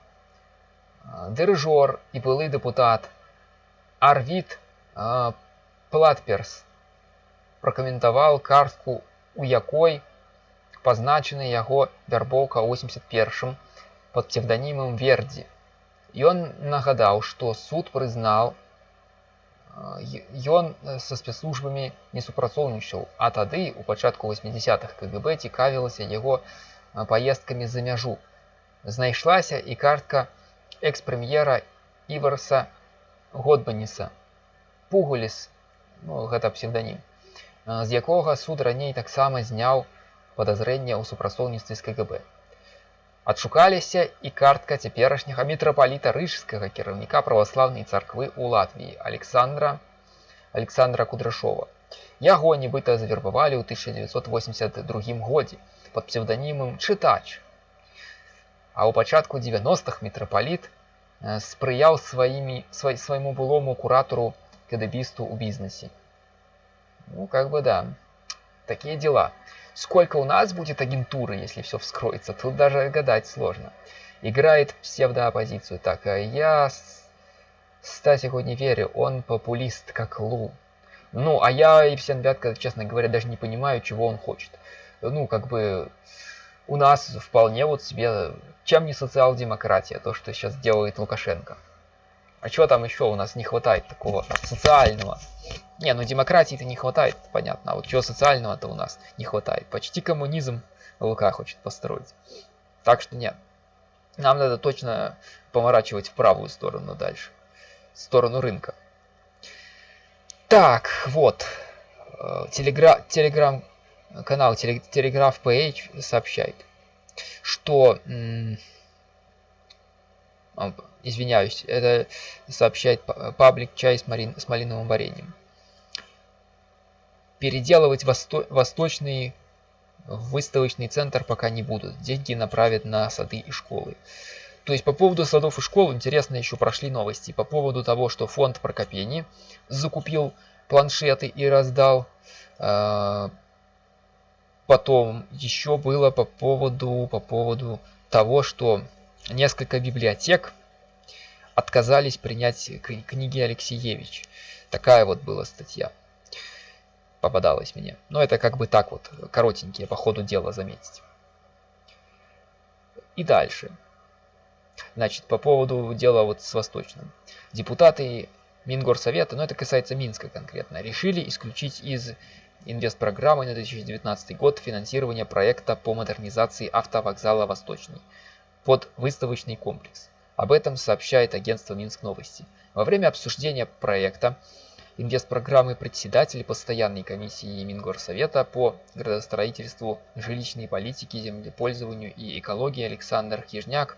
Дырыжор і былы дэпутат Арвід Платперс пракаментаваў картку, у якой пазначаны яго вярбоўка 81 под псевдонімом Вердзі. Ён нагадаў, што суд прызнаў, ён са спецслужбамі не супрацоўнічаў, а тады у пачатку 80-х КГБ цікавілася яго паездкамі за мяжу. Знайшлася і картка экс-прэм'ера Іварса Годбаніса. Пугуліс, ну, гэта псевданім, з якога суд раней таксама зняў падазрэнне ў супрацоўніцтве з КГБ. Адшукаліся і картка цяперашняга мітрапаліта рыжскага кіраўніка праваслаўнай царквы ў Латвіі Александра Александра Кудрашова. Яго нібыта завербавалі ў 1982 годзе пад псевданімам чытач. А ў пачатку 90-х мітрапаліт спрыяў сваімі свай, свайму былому куратару кадыбісту ў бізнесе. Ну как бы да, такія дела. Сколько у нас будет агентуры, если все вскроется, тут даже гадать сложно. Играет псевдооппозицию. Так, а я, хоть не верю, он популист, как Лу. Ну, а я и всем Бятка, честно говоря, даже не понимаю, чего он хочет. Ну, как бы, у нас вполне вот себе, чем не социал-демократия, то, что сейчас делает Лукашенко. А чего там еще у нас не хватает такого социального? Не, ну демократии-то не хватает, понятно. А вот чего социального-то у нас не хватает. Почти коммунизм ЛК хочет построить. Так что нет. Нам надо точно поворачивать в правую сторону дальше. В сторону рынка. Так, вот. Э, телегра... Телеграм-канал Телеграф PH сообщает, что извиняюсь, это сообщает паблик чай с, марин, с малиновым вареньем. Переделывать восто, восточный выставочный центр пока не будут. Деньги направят на сады и школы. То есть по поводу садов и школ интересно еще прошли новости. По поводу того, что фонд Прокопени закупил планшеты и раздал. А, потом еще было по поводу, по поводу того, что несколько библиотек отказались принять книги Алексеевич. Такая вот была статья. Попадалась мне. Но это как бы так вот, коротенькие по ходу дела заметить. И дальше. Значит, по поводу дела вот с Восточным. Депутаты Мингорсовета, но это касается Минска конкретно, решили исключить из инвестпрограммы на 2019 год финансирование проекта по модернизации автовокзала Восточный под выставочный комплекс. Об этом сообщает агентство Минск Новости. Во время обсуждения проекта инвестпрограммы председатель постоянной комиссии Мингорсовета по градостроительству, жилищной политике, землепользованию и экологии Александр Хижняк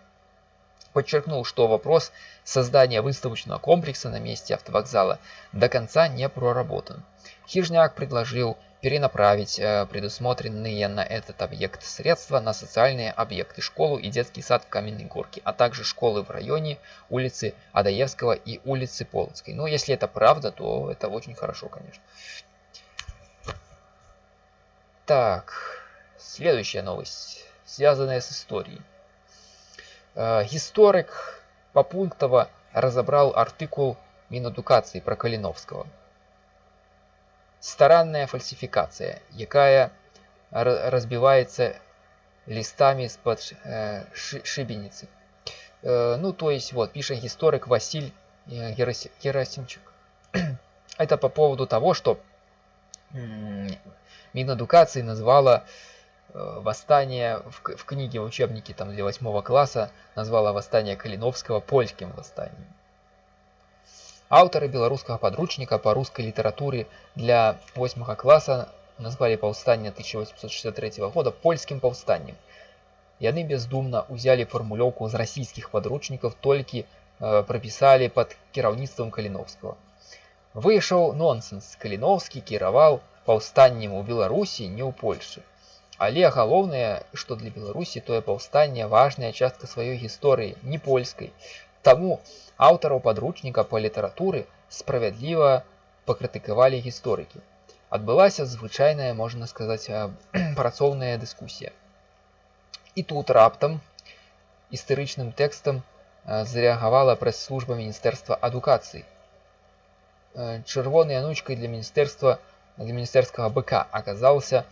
подчеркнул, что вопрос создания выставочного комплекса на месте автовокзала до конца не проработан. Хижняк предложил перенаправить э, предусмотренные на этот объект средства на социальные объекты, школу и детский сад в Каменной Горке, а также школы в районе улицы Адаевского и улицы Полоцкой. Но если это правда, то это очень хорошо, конечно. Так, следующая новость, связанная с историей. Э, историк Попунктова разобрал артикул Мінадукації про Калиновского. Старанная фальсификация, якая разбивается листами из-под э, шибеницы. Э, ну, то есть, вот, пишет историк Василь э, Герасимчик. Это по поводу того, что Минэдукации назвала э, восстание в, в книге, в учебнике там, для восьмого класса, назвала восстание Калиновского польским восстанием. Авторы белорусского подручника по русской литературе для 8 класса назвали повстание 1863 года польским повстанием. Яны бездумно узяли формулёўку з расійскіх падручнікаў, толькі э, прапісалі пад кіраўніцтвам Каліновскага. Выйшаў нонсенс. Каліновскі кіраваў паўстаннем у Беларусі, не ў Польшы. Але галоўнае, што для Беларусі тое паўстанне важная частка сваёй гісторыі, не польскай. Таму аўтараў падручніка па літаратуры справядліва пакрытыкавалі гісторыкі. Адбылася звычайная, можна сказаць, працоўная дыскусія. І тут раптам істэрычным тэкстам зарэагавала прэс-служба міністэрства адукацыі. Чырвонай анучкай для міністэрства для міністэрскага БК аказаўся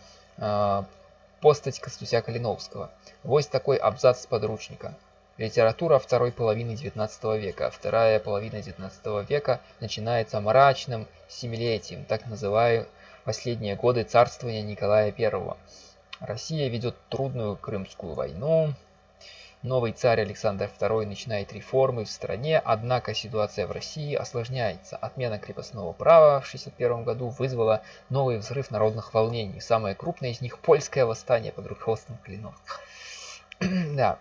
постаць кастуся каліновскага. Вось такой абзац падручніка. Литература второй половины XIX века. Вторая половина XIX века начинается мрачным семилетием, так называю последние годы царствования Николая I. Россия ведет трудную Крымскую войну. Новый царь Александр II начинает реформы в стране, однако ситуация в России осложняется. Отмена крепостного права в 1961 году вызвала новый взрыв народных волнений. Самое крупное из них – польское восстание под руководством Клинов. да,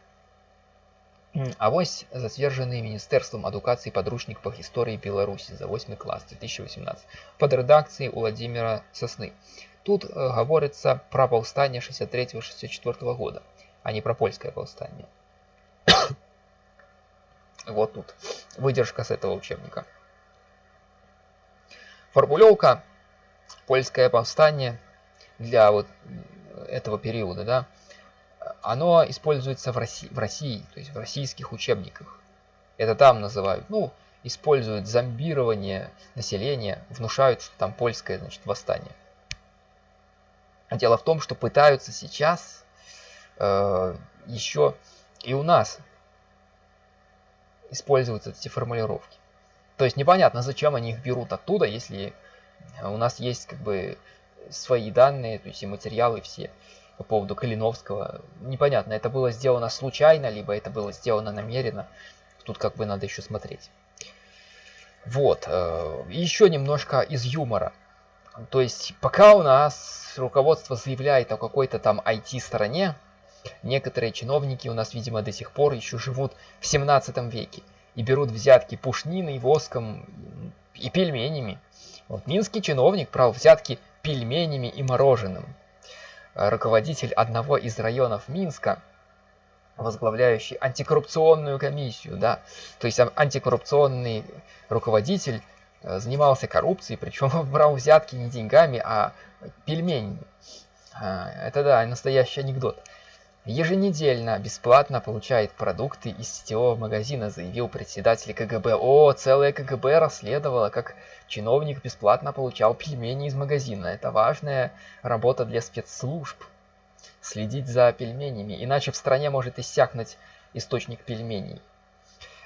а вось зацверджаны міністэрствам адукацыі падручнік па гісторыі беларусі за 8 клас 2018 под рэдакцыяй владимира сосны тут э, гаворыцца пра паўстанне 63 64 года а не про польское паўстанне вот тут выдержка с этого учебника формулёўка польское повстание для вот этого периода да оно используется в России, в России, то есть в российских учебниках. Это там называют, ну, используют зомбирование населения, внушают, что там польское, значит, восстание. Дело в том, что пытаются сейчас э, еще и у нас использовать эти формулировки. То есть непонятно, зачем они их берут оттуда, если у нас есть как бы свои данные, то есть и материалы все по поводу Калиновского. Непонятно, это было сделано случайно, либо это было сделано намеренно. Тут как бы надо еще смотреть. Вот. Э, еще немножко из юмора. То есть, пока у нас руководство заявляет о какой-то там IT-стороне, некоторые чиновники у нас, видимо, до сих пор еще живут в 17 веке и берут взятки пушниной, воском и пельменями. Вот минский чиновник брал взятки пельменями и мороженым руководитель одного из районов Минска, возглавляющий антикоррупционную комиссию, да, то есть антикоррупционный руководитель э, занимался коррупцией, причем брал взятки не деньгами, а пельменями. А, это да, настоящий анекдот. Еженедельно бесплатно получает продукты из сетевого магазина, заявил председатель КГБ. О, целое КГБ расследовало, как чиновник бесплатно получал пельмени из магазина. Это важная работа для спецслужб. Следить за пельменями, иначе в стране может иссякнуть источник пельменей.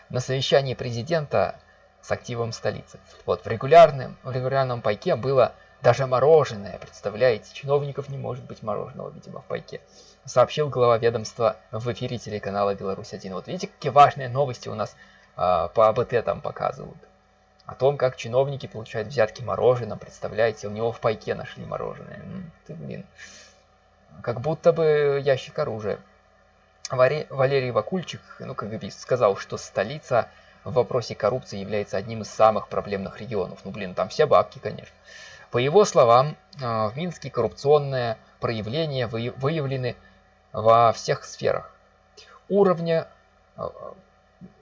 На совещании президента с активом столицы. Вот, в регулярном, в регулярном пайке было даже мороженое, представляете? Чиновников не может быть мороженого, видимо, в пайке сообщил глава ведомства в эфире телеканала Беларусь-1. Вот видите, какие важные новости у нас э, по АБТ там показывают. О том, как чиновники получают взятки мороженого, представляете, у него в пайке нашли мороженое. Ты, блин, как будто бы ящик оружия. Валерий Вакульчик, ну, бы сказал, что столица в вопросе коррупции является одним из самых проблемных регионов. Ну, блин, там все бабки, конечно. По его словам, в Минске коррупционные проявления выявлены во всех сферах. Уровня,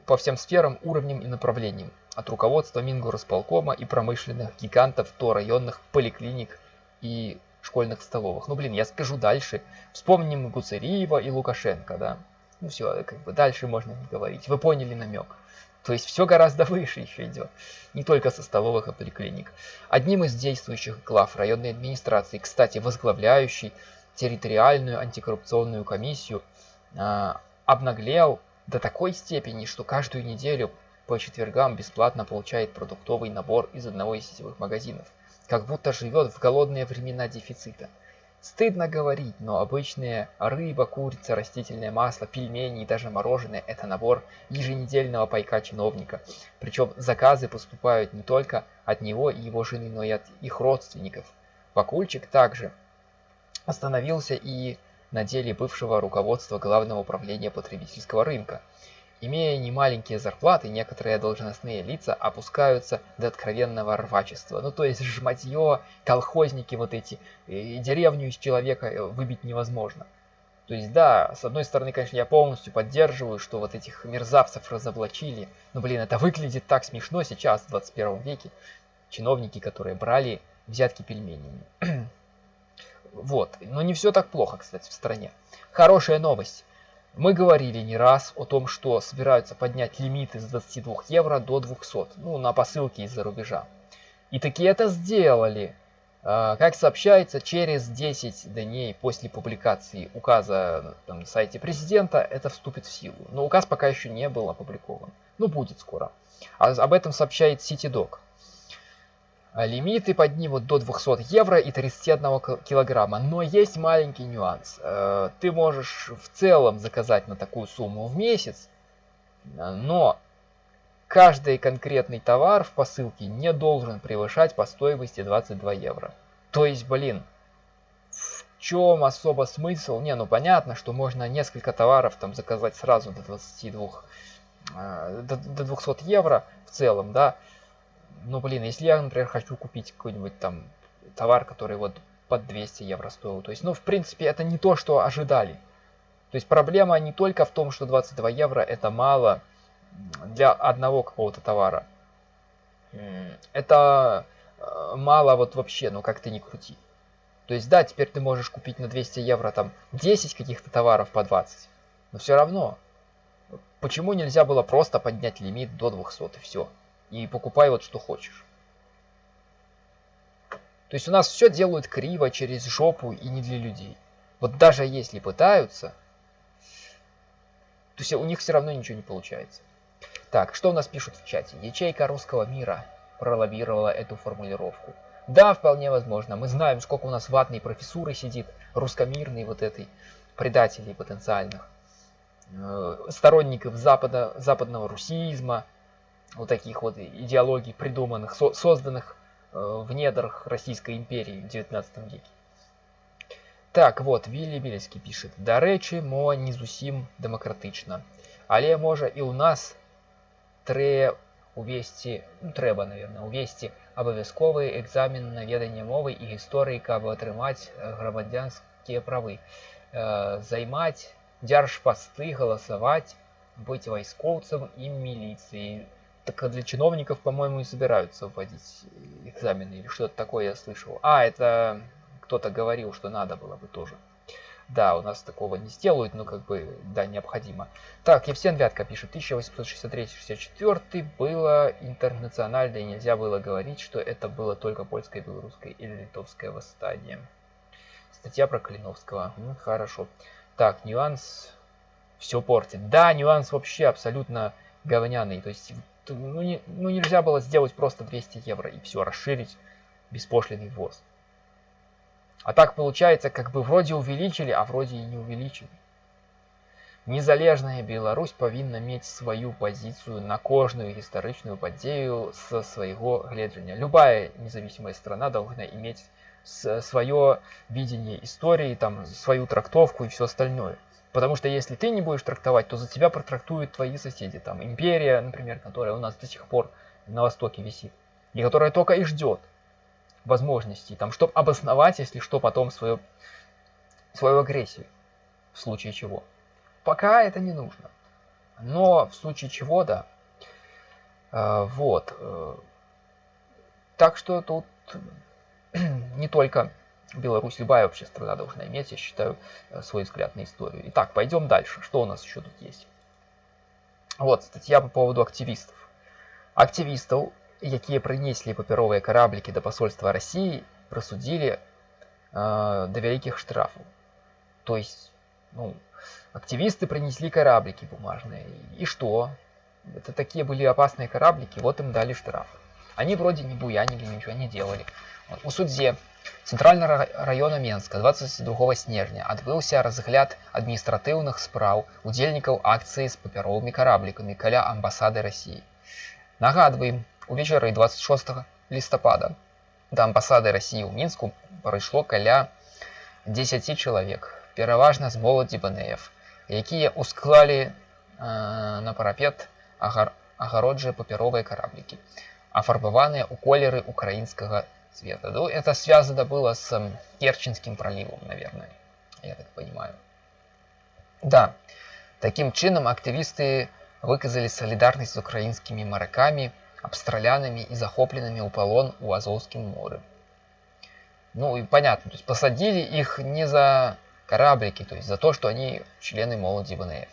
по всем сферам, уровнем и направлением. От руководства Мингорасполкома и промышленных гигантов до районных поликлиник и школьных столовых. Ну, блин, я скажу дальше. Вспомним Гуцериева и Лукашенко, да. Ну все, как бы дальше можно не говорить. Вы поняли намек. То есть все гораздо выше еще идет. Не только со столовых и поликлиник. Одним из действующих глав районной администрации, кстати, возглавляющий территориальную антикоррупционную комиссию, э, обнаглел до такой степени, что каждую неделю по четвергам бесплатно получает продуктовый набор из одного из сетевых магазинов как будто живет в голодные времена дефицита. Стыдно говорить, но обычные рыба, курица, растительное масло, пельмени и даже мороженое – это набор еженедельного пайка чиновника. Причем заказы поступают не только от него и его жены, но и от их родственников. Вакульчик также остановился и на деле бывшего руководства Главного управления потребительского рынка – Имея немаленькие зарплаты, некоторые должностные лица опускаются до откровенного рвачества. Ну то есть жматье, колхозники вот эти, и деревню из человека э, выбить невозможно. То есть да, с одной стороны, конечно, я полностью поддерживаю, что вот этих мерзавцев разоблачили. Но блин, это выглядит так смешно сейчас, в 21 веке. Чиновники, которые брали взятки пельменями. Вот, но не все так плохо, кстати, в стране. Хорошая новость. Мы говорили не раз о том, что собираются поднять лимиты с 22 евро до 200, ну, на посылки из-за рубежа. И таки это сделали. А, как сообщается, через 10 дней после публикации указа там, на сайте президента это вступит в силу. Но указ пока еще не был опубликован. Ну, будет скоро. А об этом сообщает CityDoc. А лимиты поднимут до 200 евро и 31 килограмма. Но есть маленький нюанс. Э, ты можешь в целом заказать на такую сумму в месяц, но каждый конкретный товар в посылке не должен превышать по стоимости 22 евро. То есть, блин, в чем особо смысл? Не, ну понятно, что можно несколько товаров там заказать сразу до 22, э, до, до 200 евро в целом, да, ну, блин, если я, например, хочу купить какой-нибудь там товар, который вот под 200 евро стоил, то есть, ну, в принципе, это не то, что ожидали. То есть проблема не только в том, что 22 евро это мало для одного какого-то товара. Это э, мало вот вообще, ну как ты не крути. То есть да, теперь ты можешь купить на 200 евро там 10 каких-то товаров по 20. Но все равно. Почему нельзя было просто поднять лимит до 200 и все? И покупай вот что хочешь. То есть у нас все делают криво, через жопу и не для людей. Вот даже если пытаются, то есть у них все равно ничего не получается. Так, что у нас пишут в чате? Ячейка русского мира пролоббировала эту формулировку. Да, вполне возможно. Мы знаем, сколько у нас ватной профессуры сидит, русскомирной вот этой, предателей потенциальных, э, сторонников запада, западного русизма, вот таких вот идеологий, придуманных, со созданных э, в недрах Российской империи в 19 веке. Так, вот, Вилли Бельський пишет. До речі, мо не зусім демократично. Але може і у нас тре увесці, ну, трэба, наверное, увесці абавязковы экзамен на веданне мовы і гісторыі, каб атрымаць грамадзянскія правы, э, займаць дзяржпасты, галасаваць, быць вайскоўцам і міліцыяй так для чиновников, по-моему, и собираются вводить экзамены или что-то такое я слышал. А, это кто-то говорил, что надо было бы тоже. Да, у нас такого не сделают, но как бы, да, необходимо. Так, Евсен Вятка пишет, 1863-64 было интернациональное, и нельзя было говорить, что это было только польское, белорусское или литовское восстание. Статья про Калиновского. Ну, хорошо. Так, нюанс все портит. Да, нюанс вообще абсолютно говняный. То есть ну, не, ну нельзя было сделать просто 200 евро и все, расширить беспошлиный ввоз. А так получается, как бы вроде увеличили, а вроде и не увеличили. Незалежная Беларусь повинна иметь свою позицию на кожную гістарычную падзею со своего гледжання. Любая независимая страна должна иметь свое видение истории, там, свою трактовку и все остальное. Потому что если ты не будешь трактовать, то за тебя протрактуют твои соседи. Там империя, например, которая у нас до сих пор на востоке висит. И которая только и ждет возможностей, там, чтобы обосновать, если что, потом свою, свою агрессию. В случае чего. Пока это не нужно. Но в случае чего, да. А, вот. Э, так что тут не только Беларусь, любая вообще страна должна иметь, я считаю, э, свой взгляд на историю. Итак, пойдем дальше. Что у нас еще тут есть? Вот, статья по поводу активистов. Активистов, якія прынеслі папяровыя караблікі да пасольства России, прасудзілі э, до вялікіх штрафаў. То есть, ну, активисты принесли кораблики бумажные. И что? Это такие были опасные кораблики, вот им дали штраф. Они вроде не буянили, ничего не делали. У судзе цэнтральнага района Менска 22 снежня адбыўся разгляд адміністратыўных спраў удзельнікаў акцыі з папяровымі караблікамі каля амбасады Росіі. Нагадваем, увечары 26 лістапада да амбасады Росіі ў мінску прыйшло каля 10 чалавек, пераважна з моладзі банеев, якія ўсклалі э, на парапет агар... агароджыя папяровыя караблікі, афарбаваныя ў колеры украінскага цвета. Ну, это связано было с Керченским проливом, наверное, я так понимаю. Да, таким чином активисты выказали солидарность с украинскими моряками, обстрелянными и захопленными у полон у Азовском море. Ну и понятно, то есть посадили их не за кораблики, то есть за то, что они члены молоди ВНФ.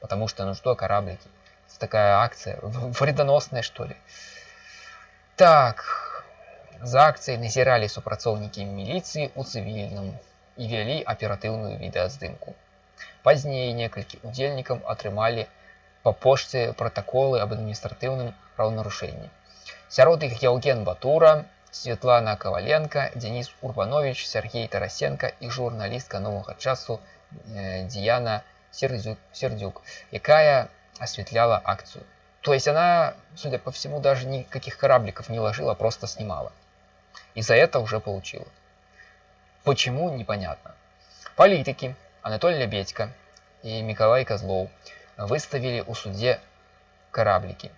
Потому что, ну что кораблики? Это такая акция, вредоносная что ли. Так, за акцыяй назіралі супрацоўнікі міліцыі ў цывільным і вялі аператыўную відэаздымку. Пазней некалькі удзельнікам атрымалі па пошце пратаколы аб адміністратыўным правонарушэнні. Сярод іх Яўген Батура, Светлана Каваленко, Денис Урбанович, Сергей Тарасенко і журналістка новага часу э, Диана Сердюк, якая осветляла акцию. То есть она, судя по всему, даже никаких корабликов не ложила, просто снимала. И за это уже получила. Почему, непонятно. Политики Анатолий Лебедько и Николай Козлов выставили у суде кораблики.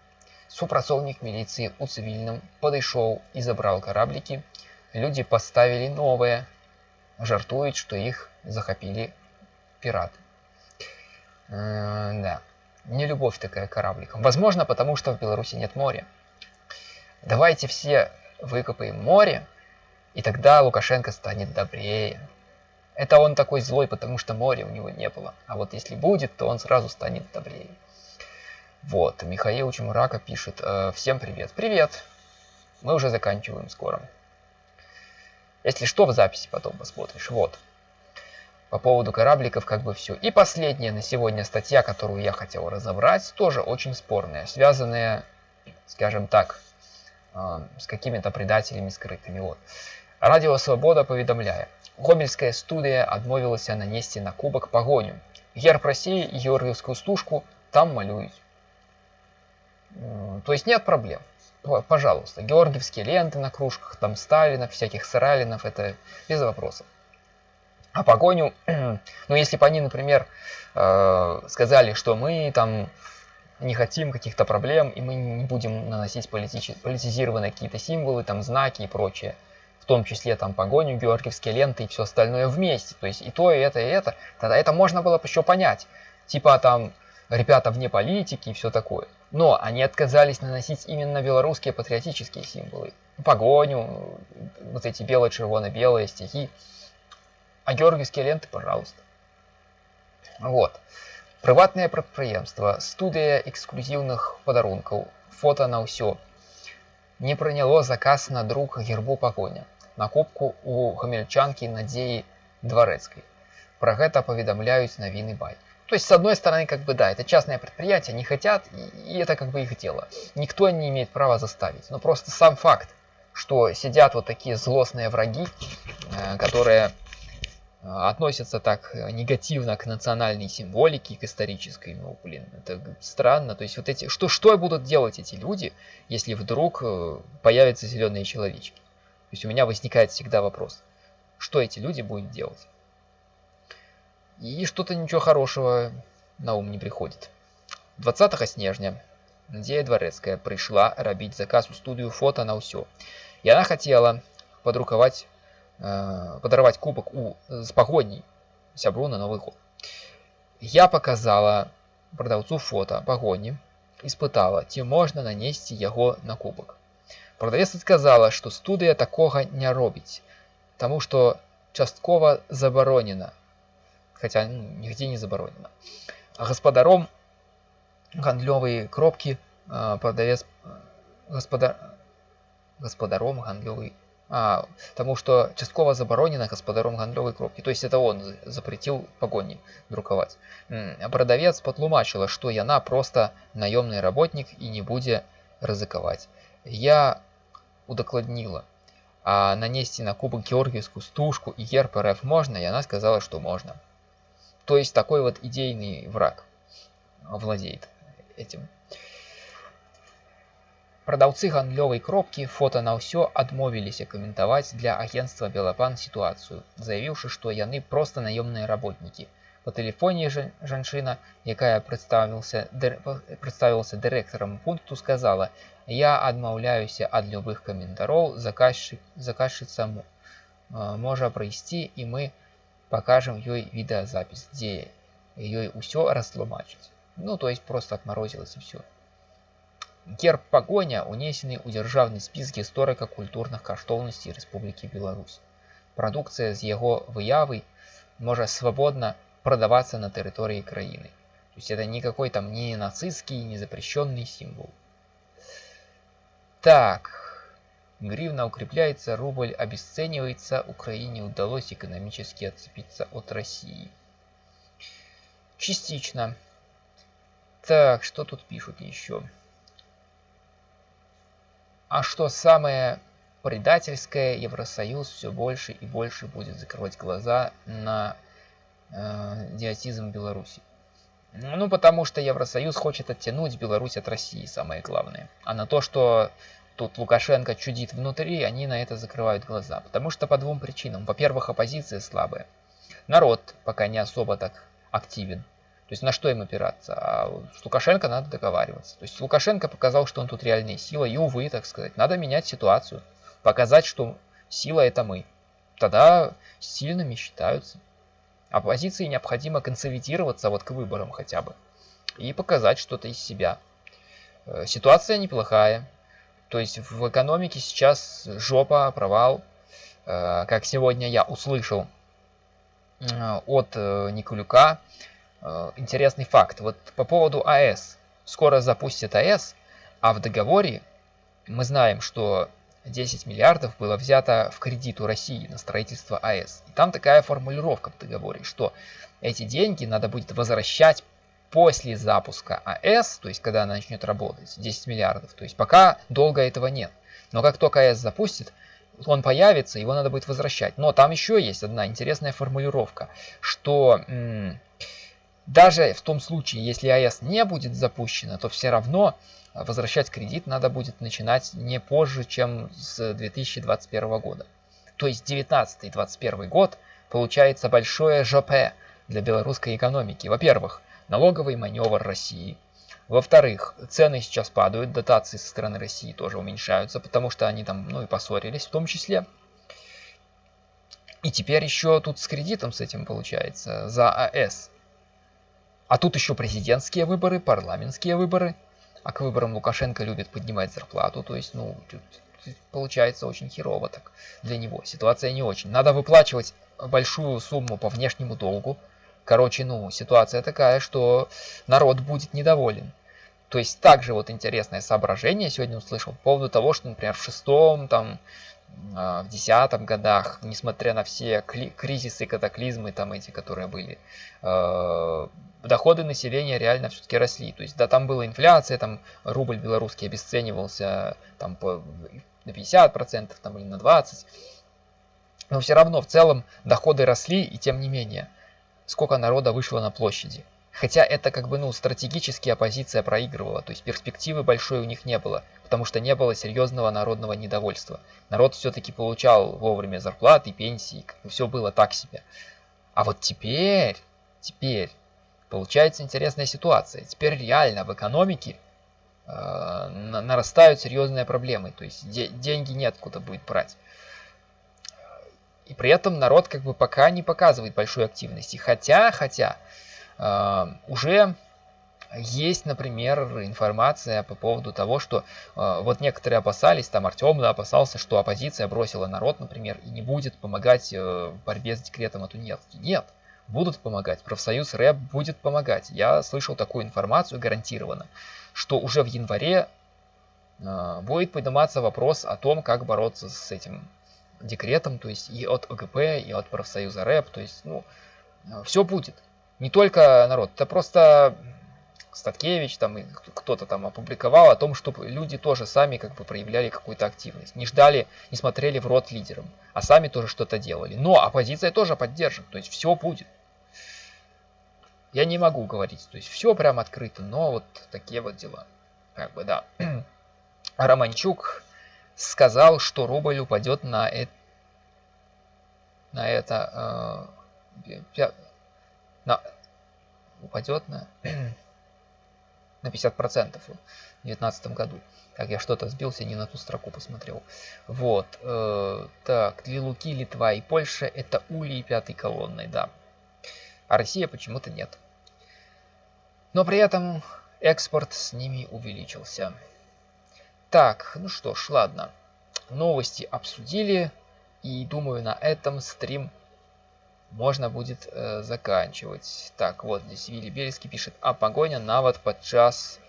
Супрацоўнік милиции у цивильном подошел и забрал кораблики. Люди поставили новые, жартуют, что их захопили пираты. Э, да, не любовь такая корабликам. Возможно, потому что в Беларуси нет моря. Давайте все выкопаем море, и тогда Лукашенко станет добрее. Это он такой злой, потому что моря у него не было. А вот если будет, то он сразу станет добрее. Вот, Михаил Чемурака пишет. «Э, Всем привет. Привет. Мы уже заканчиваем скоро. Если что, в записи потом посмотришь. Вот. По поводу корабликов как бы все. И последняя на сегодня статья, которую я хотел разобрать, тоже очень спорная. Связанная, скажем так, с какими-то предателями скрытыми. Вот. Радіо Свабода паведамляе. Гомельская студыя адмовілася нанесці на кубак пагоню. Герб России и георгиевскую стужку там малюют. То есть нет проблем. Пожалуйста, георгиевские ленты на кружках, там Сталинов, всяких Саралинов, это без вопросов. А погоню, ну если бы они, например, э, сказали, что мы там не хотим каких-то проблем, и мы не будем наносить политич... политизированные какие-то символы, там знаки и прочее. В том числе там погоню, георгиевские ленты и все остальное вместе. То есть и то, и это, и это. Тогда это можно было бы еще понять. Типа там ребята вне политики и все такое. Но они отказались наносить именно белорусские патриотические символы. Погоню, вот эти бело-червоно-белые стихи. А георгиевские ленты, пожалуйста. Вот Прыватнае прадпрыемства, студыя эксклюзіўных падарункаў, фота на ўсё. Не прыняло заказ на друг гербу пагоня, на кубку у гамельчанкі Надзеі Дворецкой. Про гэта паведамляюць навіны бай. То есть, с одной стороны, как бы да, это частное предприятие, они хотят, и это как бы их дело. Никто не имеет права заставить. Но просто сам факт, что сидят вот такие злостные враги, э, которые а, относятся так э, негативно к национальной символике, к исторической, ну, блин, это странно. То есть вот эти, что, что будут делать эти люди, если вдруг э, появятся зеленые человечки? То есть у меня возникает всегда вопрос, что эти люди будут делать? И что-то ничего хорошего на ум не приходит. 20 снежня Надзея Дворецкая пришла рабіць заказ у студию фото на ўсё. Яна хотела подрукаваць э, падараваць кубак у з пагодней сябру на новый год. Я показала продавцу фото пагоні испытала, ці можна нанесці яго на кубак. Продавец сказала, што студыя такога не робіць, таму што часткова забаронена, хотя ну, нигде не забаронена. А гаспадаром гандлёвай кропкі продавец гаспадар гаспадаром гандлёвай а, тому что частково заборонено господаром гандлёвой кропки. То есть это он запретил погони друковать. А продавец патлумачыла, што яна просто наёмны работнік і не будзе рызыкаваць. Я удакладніла, а нанесці на кубок георгиевскую стужку и герб РФ можно, и она сказала, что можно. То есть такой вот идейный враг владеет этим. Прадаўцы гандлёвай кропкі фота на ўсё адмовіліся каментаваць для агенства Белапан сітуацыю, заявіўшы, што яны проста наёмныя работнікі. Па тэлефоне жанчына, якая прадставілася дырэктарам пункту, сказала: « Я адмаўляюся ад любых каментароў, заказчыца можа прыйсці і мы пакажам ёй відэазапіс, дзе ёй усё растлумачыць. Ну то есть просто отморозилось и все. Герб пагоня ўнесены ў дзяржаўны спіс гісторыка-культурных каштоўнасцей Рэспублікі Беларусь. Прадукцыя з яго выявы можа свабодна продаваться на территории краины. То есть это никакой там не нацистский, не запрещенный символ. Так, гривна укрепляется, рубль обесценивается, Украине удалось экономически отцепиться от России. Частично. Так, что тут пишут еще? А что самое предательское, Евросоюз все больше и больше будет закрывать глаза на э, идиотизм Беларуси. Ну, потому что Евросоюз хочет оттянуть Беларусь от России, самое главное. А на то, что тут Лукашенко чудит внутри, они на это закрывают глаза. Потому что по двум причинам. Во-первых, оппозиция слабая. Народ пока не особо так активен. Есть на что им опираться? А с Лукашенко надо договариваться. То есть Лукашенко показал, что он тут реальная сила, и, увы, так сказать, надо менять ситуацию. Показать, что сила это мы. Тогда сильными считаются. Оппозиции необходимо консолидироваться вот к выборам хотя бы. И показать что-то из себя. Э, ситуация неплохая. То есть в экономике сейчас жопа, провал. Э, как сегодня я услышал э, от Николюка, интересный факт. Вот по поводу АЭС. Скоро запустят АЭС, а в договоре мы знаем, что 10 миллиардов было взято в кредит у России на строительство АЭС. И там такая формулировка в договоре, что эти деньги надо будет возвращать после запуска АЭС, то есть когда она начнет работать, 10 миллиардов. То есть пока долго этого нет. Но как только АЭС запустит, он появится, его надо будет возвращать. Но там еще есть одна интересная формулировка, что даже в том случае, если АЭС не будет запущена, то все равно возвращать кредит надо будет начинать не позже, чем с 2021 года. То есть 19-21 год получается большое ЖП для белорусской экономики. Во-первых, налоговый маневр России. Во-вторых, цены сейчас падают, дотации со стороны России тоже уменьшаются, потому что они там, ну и поссорились в том числе. И теперь еще тут с кредитом с этим получается за АЭС. А тут еще президентские выборы, парламентские выборы. А к выборам Лукашенко любит поднимать зарплату. То есть, ну, получается очень херово так для него. Ситуация не очень. Надо выплачивать большую сумму по внешнему долгу. Короче, ну, ситуация такая, что народ будет недоволен. То есть также вот интересное соображение сегодня услышал по поводу того, что, например, в шестом, там, в десятом годах, несмотря на все кризисы, катаклизмы там эти, которые были, э, доходы населения реально все-таки росли. То есть, да, там была инфляция, там рубль белорусский обесценивался там по, на 50%, там или на 20%. Но все равно в целом доходы росли, и тем не менее, сколько народа вышло на площади. Хотя это как бы, ну, стратегически оппозиция проигрывала, то есть перспективы большой у них не было, потому что не было серьезного народного недовольства. Народ все-таки получал вовремя зарплаты, пенсии, все было так себе. А вот теперь Теперь получается интересная ситуация. Теперь реально в экономике э, нарастают серьезные проблемы. То есть де деньги нет куда будет брать. И при этом народ как бы пока не показывает большой активности. Хотя, хотя, уже есть, например, информация по поводу того, что э, вот некоторые опасались, там Артем да, опасался, что оппозиция бросила народ, например, и не будет помогать э, в борьбе с декретом о тунеядстве. Нет, будут помогать, профсоюз РЭП будет помогать. Я слышал такую информацию гарантированно, что уже в январе э, будет подниматься вопрос о том, как бороться с этим декретом, то есть и от ОГП, и от профсоюза РЭП, то есть, ну, все будет. Не только народ, это просто Статкевич там кто-то там опубликовал о том, чтобы люди тоже сами как бы проявляли какую-то активность. Не ждали, не смотрели в рот лидерам, а сами тоже что-то делали. Но оппозиция тоже поддержит, то есть все будет. Я не могу говорить, то есть все прям открыто, но вот такие вот дела. Как бы, да. Романчук сказал, что рубль упадет на это, на это, э, на, упадет на на 50% в 2019 году. Так, я что-то сбился, не на ту строку посмотрел. Вот. Э, так, для Луки, Литва и Польша это улей пятой колонной, да. А Россия почему-то нет. Но при этом экспорт с ними увеличился. Так, ну что ж, ладно. Новости обсудили. И думаю, на этом стрим можно будет э, заканчивать. Так, вот здесь Вилли Бельский пишет, а погоня навод подчас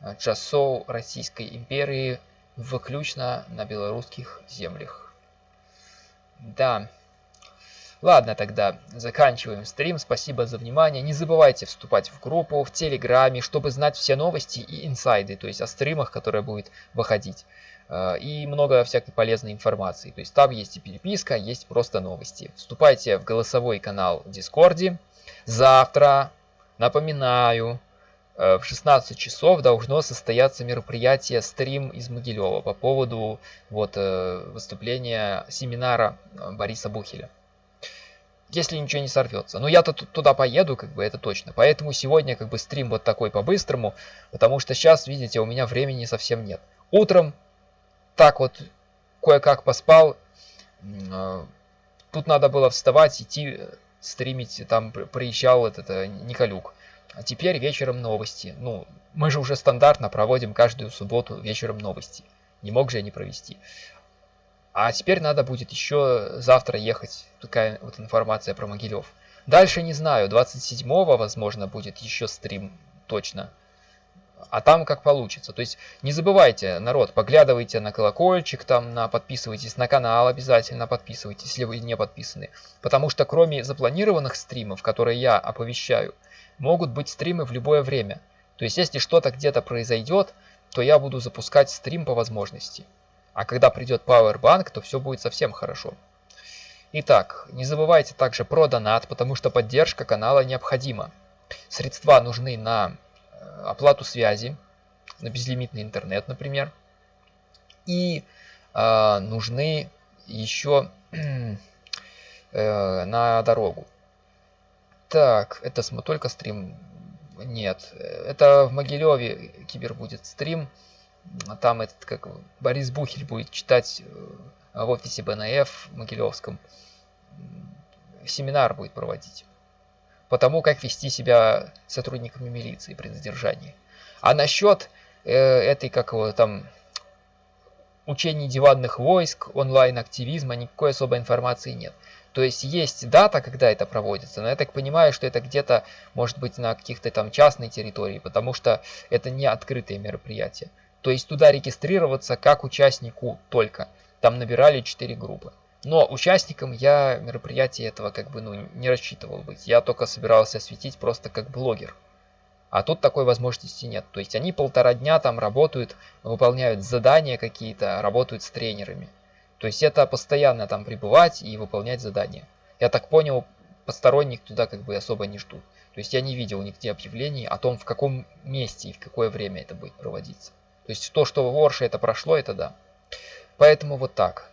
э, часов Российской империи выключно на белорусских землях. Да. Ладно тогда, заканчиваем стрим. Спасибо за внимание. Не забывайте вступать в группу в Телеграме, чтобы знать все новости и инсайды, то есть о стримах, которые будет выходить. Э, и много всякой полезной информации. То есть там есть и переписка, есть просто новости. Вступайте в голосовой канал Дискорде. Завтра, напоминаю, э, в 16 часов должно состояться мероприятие стрим из Могилева по поводу вот, э, выступления семинара Бориса Бухеля. Если ничего не сорвется. Но я-то туда поеду, как бы это точно. Поэтому сегодня как бы стрим вот такой по-быстрому, потому что сейчас, видите, у меня времени совсем нет. Утром так вот кое-как поспал. А, тут надо было вставать, идти, стримить. Там приезжал этот э, Николюк. А теперь вечером новости. Ну, мы же уже стандартно проводим каждую субботу вечером новости. Не мог же я не провести. А теперь надо будет еще завтра ехать. Такая вот информация про Могилев. Дальше не знаю. 27-го, возможно, будет еще стрим. Точно а там как получится. То есть не забывайте, народ, поглядывайте на колокольчик, там на подписывайтесь на канал, обязательно подписывайтесь, если вы не подписаны. Потому что кроме запланированных стримов, которые я оповещаю, могут быть стримы в любое время. То есть если что-то где-то произойдет, то я буду запускать стрим по возможности. А когда придет Powerbank, то все будет совсем хорошо. Итак, не забывайте также про донат, потому что поддержка канала необходима. Средства нужны на оплату связи, на безлимитный интернет, например. И э, нужны еще э, на дорогу. Так, это только стрим? Нет, это в Могилеве кибер будет стрим. Там этот, как Борис Бухель будет читать э, в офисе БНФ в Могилевском. Семинар будет проводить по тому, как вести себя сотрудниками милиции при задержании. А насчет э, этой, как его там, учений диванных войск, онлайн-активизма, никакой особой информации нет. То есть есть дата, когда это проводится, но я так понимаю, что это где-то может быть на каких-то там частной территории, потому что это не открытые мероприятия. То есть туда регистрироваться как участнику только. Там набирали 4 группы. Но участником я мероприятия этого как бы ну, не рассчитывал быть. Я только собирался осветить просто как блогер. А тут такой возможности нет. То есть они полтора дня там работают, выполняют задания какие-то, работают с тренерами. То есть это постоянно там пребывать и выполнять задания. Я так понял, посторонних туда как бы особо не ждут. То есть я не видел нигде объявлений о том, в каком месте и в какое время это будет проводиться. То есть то, что в Орше это прошло, это да. Поэтому вот так.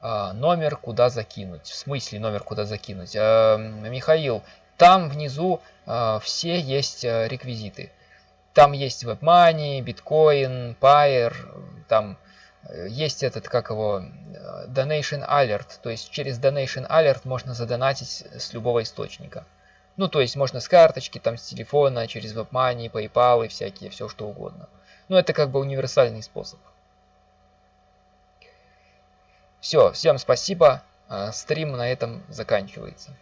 А, номер куда закинуть. В смысле номер куда закинуть? А, Михаил, там внизу а, все есть реквизиты. Там есть WebMoney, Bitcoin, Pair, там э, есть этот, как его, Donation Alert. То есть через Donation Alert можно задонатить с любого источника. Ну, то есть можно с карточки, там, с телефона, через WebMoney, PayPal и всякие, все что угодно. Ну, это как бы универсальный способ. Все, всем спасибо. А, стрим на этом заканчивается.